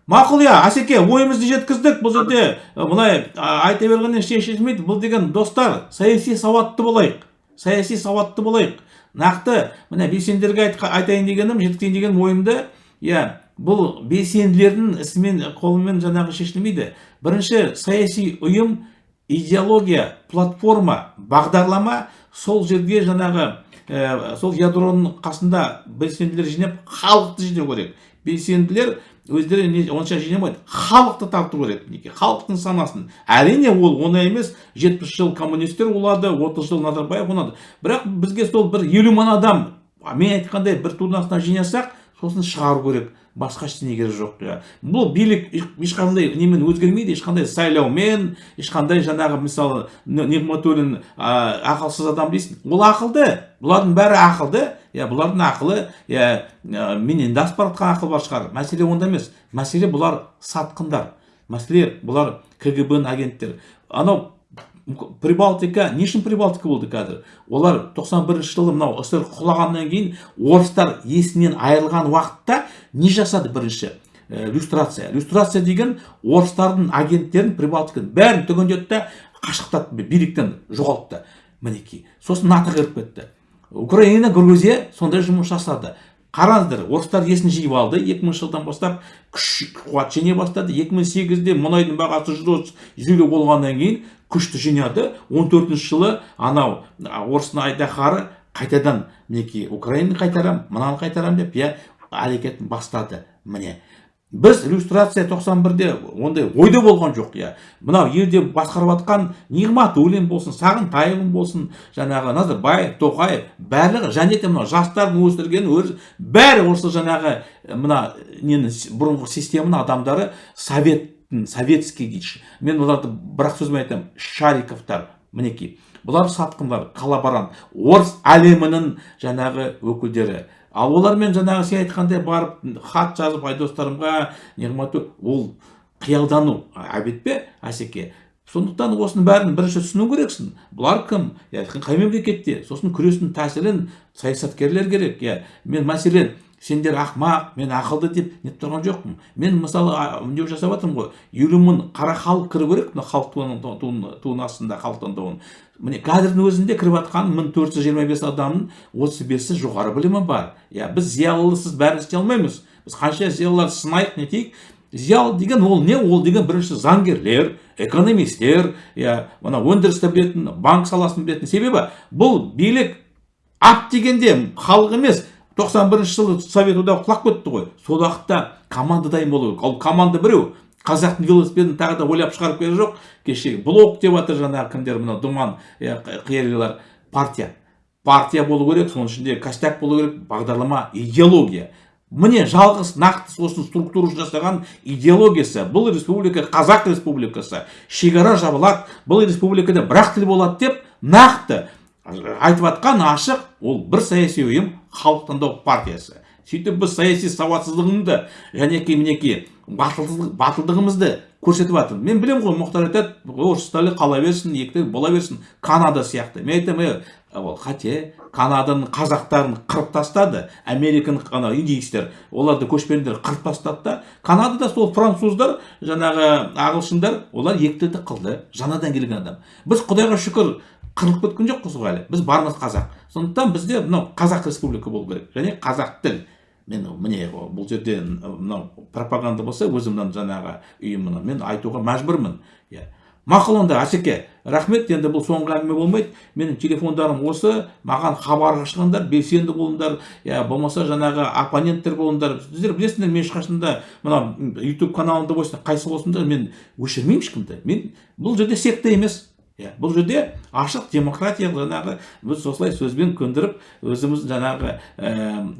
Мақұл иә асеке ойымызды жеткіздік. Бұл жерде былай айта бергеннен шешілмейді. Бұл деген достар саяси сауатты болайық. Саяси сауатты болайық. Нақты міне белсенділерге айтайын дегенім жеткізейін деген ойымды иә бұл белсенділердің ісімен қолымен жаңағы шешілмейді. Бірінші саяси ұйым идеология платформа бағдарлама сол жерге жаңағы ә, сол ядроның қасында белсенділер жинап халықты жинау керек. Белсенділер өздері онша жинамайды. Халықты тарту керек мінекей халықтың санасын. Әрине ол оңай емес. жетпіс жыл коммунистер улады отыз жыл назарбаев ұнады бірақ бізге сол бір елу мың адам мен айтқандай бір турнасына жинасақ сосын шығару керек. Басқа ештеңе керек жоқ бұл билік ешқандай немен өзгермейді ешқандай сайлаумен ешқандай жаңағы мысалы нигматуллин ақылсыз адам дейсің. Ол ақылды. Бұлардың бәрі ақылды. Иә бұлардың ақылы иә менен де асып ақыл бар шығар. Мәселе онда емес. Мәселе бұлар сатқындар. Мәселе бұлар кгб ның агенттері. Анау прибалтика не үшін прибалтика болды қазір? Олар 91 жылы мынау ссср құлағаннан кейін орыстар есінен айырылған уақытта не жасады бірінші? Люстрация. Люстрация деген орыстардың агенттерін прибалтиканы бәрін түгендеді да қашықтатты биліктен жоғалтты. Мінекей. Сосын нато кіріп кетті. Украина грузия сондай жұмыс жасады. Қараңыздар орыстар есін жиып алды 2000 жылдан бастап күш қуат жеңе бастады. 2008-де мұнайдың бағасы жүз елу болғаннан кейін күшті жинады. 14 жылы анау орыстың айдаһары қайтадан мінекей украинаны қайтарам мынаны қайтарам деп иә әрекетін бастады. Міне біз иллюстрация 91-де ондай ойда болған жоқ иә. Мынау елде басқарып жатқан нығматуллин болсын сағынтаев болсын жаңағы назарбаев тоқаев барлығы және де мынау жастардың өсірген өзі бәрі осы жаңағы мына нені бұрынғы системаның адамдары советтің советский дейді мен оларды бір ақ сөзбен айтамын шариковтар мінекей. Бұлар сатқындар коллаборант орыс әлемінің жаңағы өкілдері. Ал олармен жаңағы сен айтқандай барып хат жазып айдостарымға нығмату ол қиялдану. Әбет пе асеке? Сондықтан осының бәрін бірінші түсіну керексің. Бұлар кім? Қай мемлекетте? Сосын күрестің тәсілін саясаткерлер керек. Иә мен мәселен сендер ақмақ мен ақылды деп нетіп тұрған жоқпын. Мен мысалы үндеу жасап жатырмын ғой. Елу мың қара халық кіру керек мына халық туының астында халық таңдауын міне қазірдің өзінде кіріп жатқан мың төрт жүз жиырма бес адамның отыз бесі жоғары білімі бар. Иә біз зиялысыз бәрін істей алмаймыз. Біз қанша зиялылар сынайық нетейік. Зиялы деген ол не? Ол деген бірінші заңгерлер экономистер иә мына өндірісті білетін банк саласын білетін себебі бұл билік ат дегенде халық емес 91 жылы совет одағы құлап кетті ғой. Сол уақытта команда дайын болу керек. Ал команда біреу қазақтың велосипедін тағы да ойлап шығарып келген жоқ. Кеше блок деп жатыр жаңағы кімдер мына думан қиялилар партия. Партия болу керек соның ішінде костяк болу керек бағдарлама идеология. Міне жалғыз нақты сосын структурасын жасаған идеологиясы. Бұл республика қазақ республикасы. Шекара жабылады бұл республикада бір ақ тіл болады деп нақты айтып жатқан ашық ол бір саяси ұйым халық таңдау партиясы. Сөйтіп біз саяси сауатсыздығымызды және мінекей батылдығымызды көрсетіп жатыр мен білемін ғой мұхтар айтады орыс тілі қала берсін екі тіл бола берсін канада сияқты. Мен айтамын ол қате канаданың қазақтарын қырып тастады американың ана индейстер оларды көшпенділер қырып тастады да канадада сол француздар жаңағы ағылшындар олар екі тілді қылды жаңадан келген адам. Біз құдайға шүкір қырылып кеткен жоқпыз ғой әлі. Біз бармыз қазақ. Сондықтан бізде мынау қазақ республика болу керек. Және қазақ тіл. Мен міне бұл жерде мынау пропаганда болса өзімнің жаңағы ұйымына мен айтуға мәжбүрмін. Иә. Мақұл онда асеке рахмет. Енді бұл соңғы әңгіме болмайды. Менің телефондарым осы. Маған хабарға шығыңдар белсенді болыңдар. Иә болмаса жаңағы оппоненттер болыңдар. Сіздер білесіңдер мен ешқашанда мына ютуб каналымда болсын қайсы болсын да мен өшірмеймін ешкімді. Мен бұл жерде секта емес. Иә бұл жерде ашық демократиялық жаңағы біз осылай сөзбен көндіріп өзіміз жаңағы ә,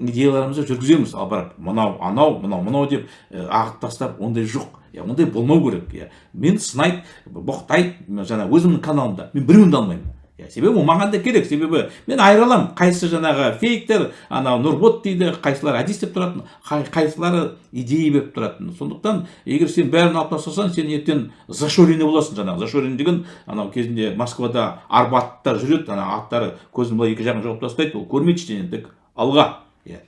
идеяларымызды жүргіземіз. Ал бірақ мынау анау мынау мынау деп ә, ағып тастап ондай жоқ. Иә ондай болмау керек. Иә мен сынайды боқтайды жаңа өзімнің каналымда. Мен біреуін де алмаймын. Себебі ол маған да керек себебі мен айыра аламын қайсысы жаңағы фейктер анау нұрбот дейді қайсылары әдіс деп тұратын қайсылары идея беріп тұратын. Сондықтан егер сен бәрін алып тастасаң сен ертең зашоренный боласың жаңағы. Зашоренный деген анау кезінде москвада арбаттар жүреді ана аттары көзін былай екі жағын жауып тастайды ол көрмейді ештеңе тек алға. Иә.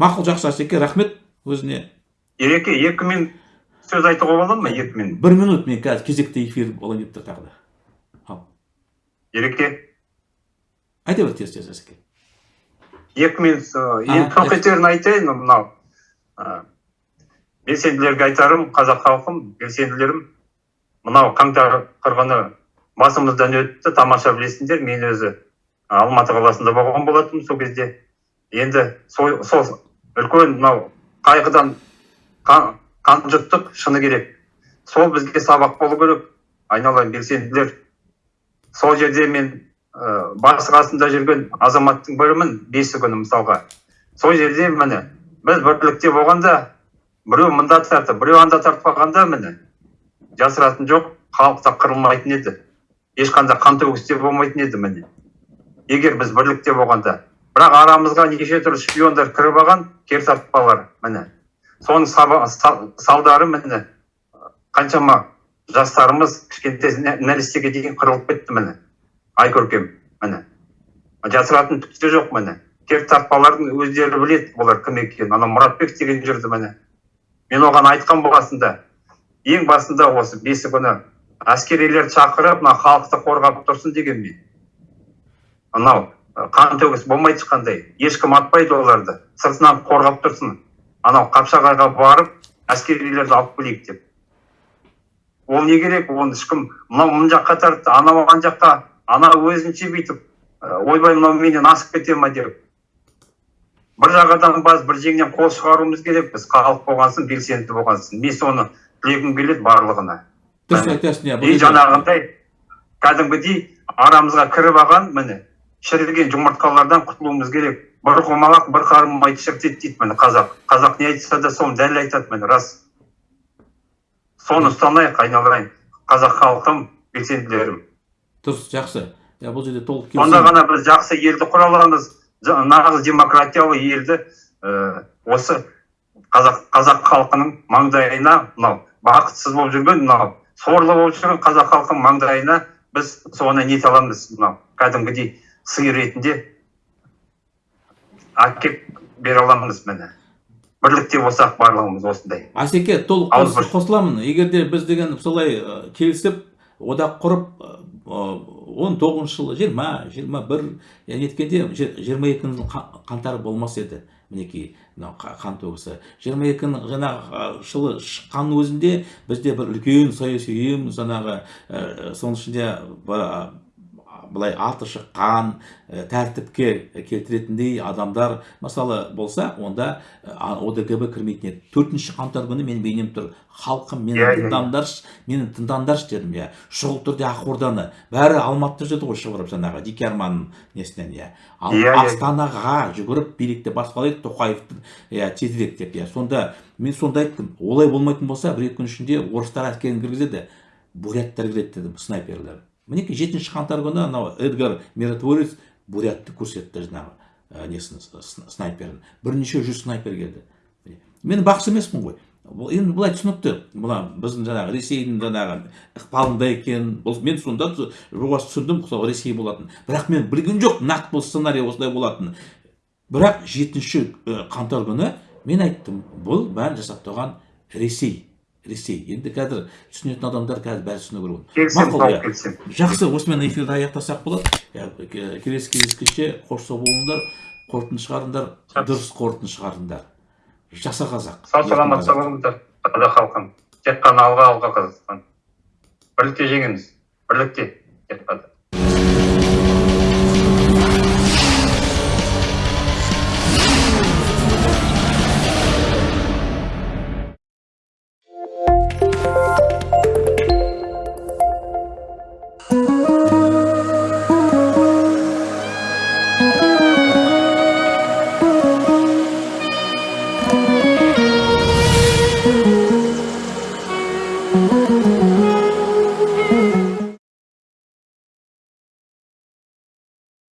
Мақұл жақсы асеке рахмет өзіне. Ереке екі минут сөз айтуға болады ма? Екі минут. Бір минут мен қазір кезекті эфир болайын деп тұр тағы да. Ереке айта бер тез тез асеке екі минут енді тоқетерін айтайын мынау. Белсенділерге айтарым қазақ халқым белсенділерім мынау қаңтар қырғыны басымыздан өтті тамаша білесіңдер мен өзі алматы қаласында болған болатынмын сол кезде. Енді сол, сол үлкен мынау қайғыдан қан, қан жұттық шыны керек. Сол бізге сабақ болу керек. Айналайын белсенділер. Сол жерде мен ә, басы қасында жүрген азаматтың бірімін бесі күні мысалға. Сол жерде міне біз бірлікте болғанда біреу мында тартып біреу анда тартып қалғанда міне жасыратын жоқ халық та қырылмайтын еді. Ешқандай қан төгіс те болмайтын еді міне. Егер біз бірлікте болғанда бірақ арамызға неше түрлі шпиондар кіріп алған тартпалар міне. Соның салдары міне қаншама жастарымыз кішкентай нәрестеге дейін қырылып кетті міне. Ай көркем міне. Жасыратын түк те жоқ міне. Тартпалардың өздері біледі олар кім екенін. Ана мұратбек деген жүрді міне. Мен оған айтқан басында ең басында осы бесі күні әскерилерді шақырып мына халықты қорғап тұрсын деген мен. Анау қан төгіс болмайды ешқандай. Ешкім атпайды оларды. Сыртынан қорғап тұрсын. Анау қапшағайға барып әскерилерді алып келейік деп. Ол не керек оны ешкім мынау мына жаққа тартты анау ана жаққа анау өзінше бүйтіп ойбай мынау менен асып кете ма деп. Бір жағадан бас бір жеңнен қол шығаруымыз керек біз халық болған соң белсенді болған соң мен соны тілегім келеді барлығына. Дұрыс айтасың иә и жаңағындай кәдімгідей арамызға кіріп алған міне шіріген жұмыртқалардан құтылуымыз керек. Бір құмалақ бір қарым майды шірітеді дейді міне қазақ. Қазақ не айтса да соны дәл айтады міне рас. Соны ұстанайық айналайын қазақ халқым белсенділерім. Дұрыс жақсы. Иә бұл жерде толық сонда ғана біз жақсы елді құра аламыз. Нағыз демократиялы елді ә, осы қазақ қазақ халқының маңдайына мынау бақытсыз болып жүрген мынау сорлы болып жүрген қазақ халқының маңдайына біз соны нете аламыз мынау кәдімгідей сый ретінде әкеп бере аламыз міне. Бірлікте болсақ барлығымыз осындай асеке толық қосыламын. Егер де біз деген солай келісіп одақ құрып он тоғызыншы жылы жиырма жиырма бір неткенде жиырма екінің қаңтары болмас еді. Мінекей мынау қа- қан төгісі. Жиырма екінің жаңағы жылы шыққанның өзінде бізде бір үлкен саяси ұйым жаңағы соның ішінде былай аты шыққан ә, тәртіпке келтіретіндей адамдар мысалы болса онда ә, одгб кірмейтін еді. Төртінші қаңтар күні менің бейнем тұр. Халқым мені Иә, иә, иә. тыңдаңдаршы мені тыңдаңдаршы дедім иә. Шұғыл түрде ақорданы. Бәрі алматыда жүрді ғой шығарып жаңағы дике арманның несінен иә. Ал Иә, иә. астанаға жүгіріп билікті басқалайды тоқаевты иә тезірек деп иә. Сонда мен сонда айттым. Олай болмайтын болса бір екі күн ішінде орыстар әскерін кіргізеді буряттар кіреді дедім снайперлер. Мінекей жетінші қаңтар күні анау эдгар миротворец бурятты көрсетті жаңағы несін снайперін. Бірнеше жүз снайпер келді. Мен бақсы емеспін ғой. Бұл енді былай түсінікті. Мына біздің жаңағы ресейдің жаңағы ықпалында екен. Бұл мен сонда жоғасы түсіндім сол ресей болатын. Бірақ мен білген жоқ нақты бұл сценарий осылай болатын бірақ жетінші қаңтар күні мен айттым бұл бәрін жасап тұрған ресей. Ресей енді қазір түсінетін адамдар қазір бәрі түсіну керек Мақұл, жақсы осымен эфирді аяқтасақ болады. Ке- келесі кездескенше қош сау болыңдар қорытынды шығарыңдар дұрыс қорытынды шығарыңдар. Жаса қазақ. Сау еркін саламат қазақ. болыңыздар қазақ халқым тек қана алға алға қазақстан. Бірлікте жеңеміз бірлікте. Тек қана.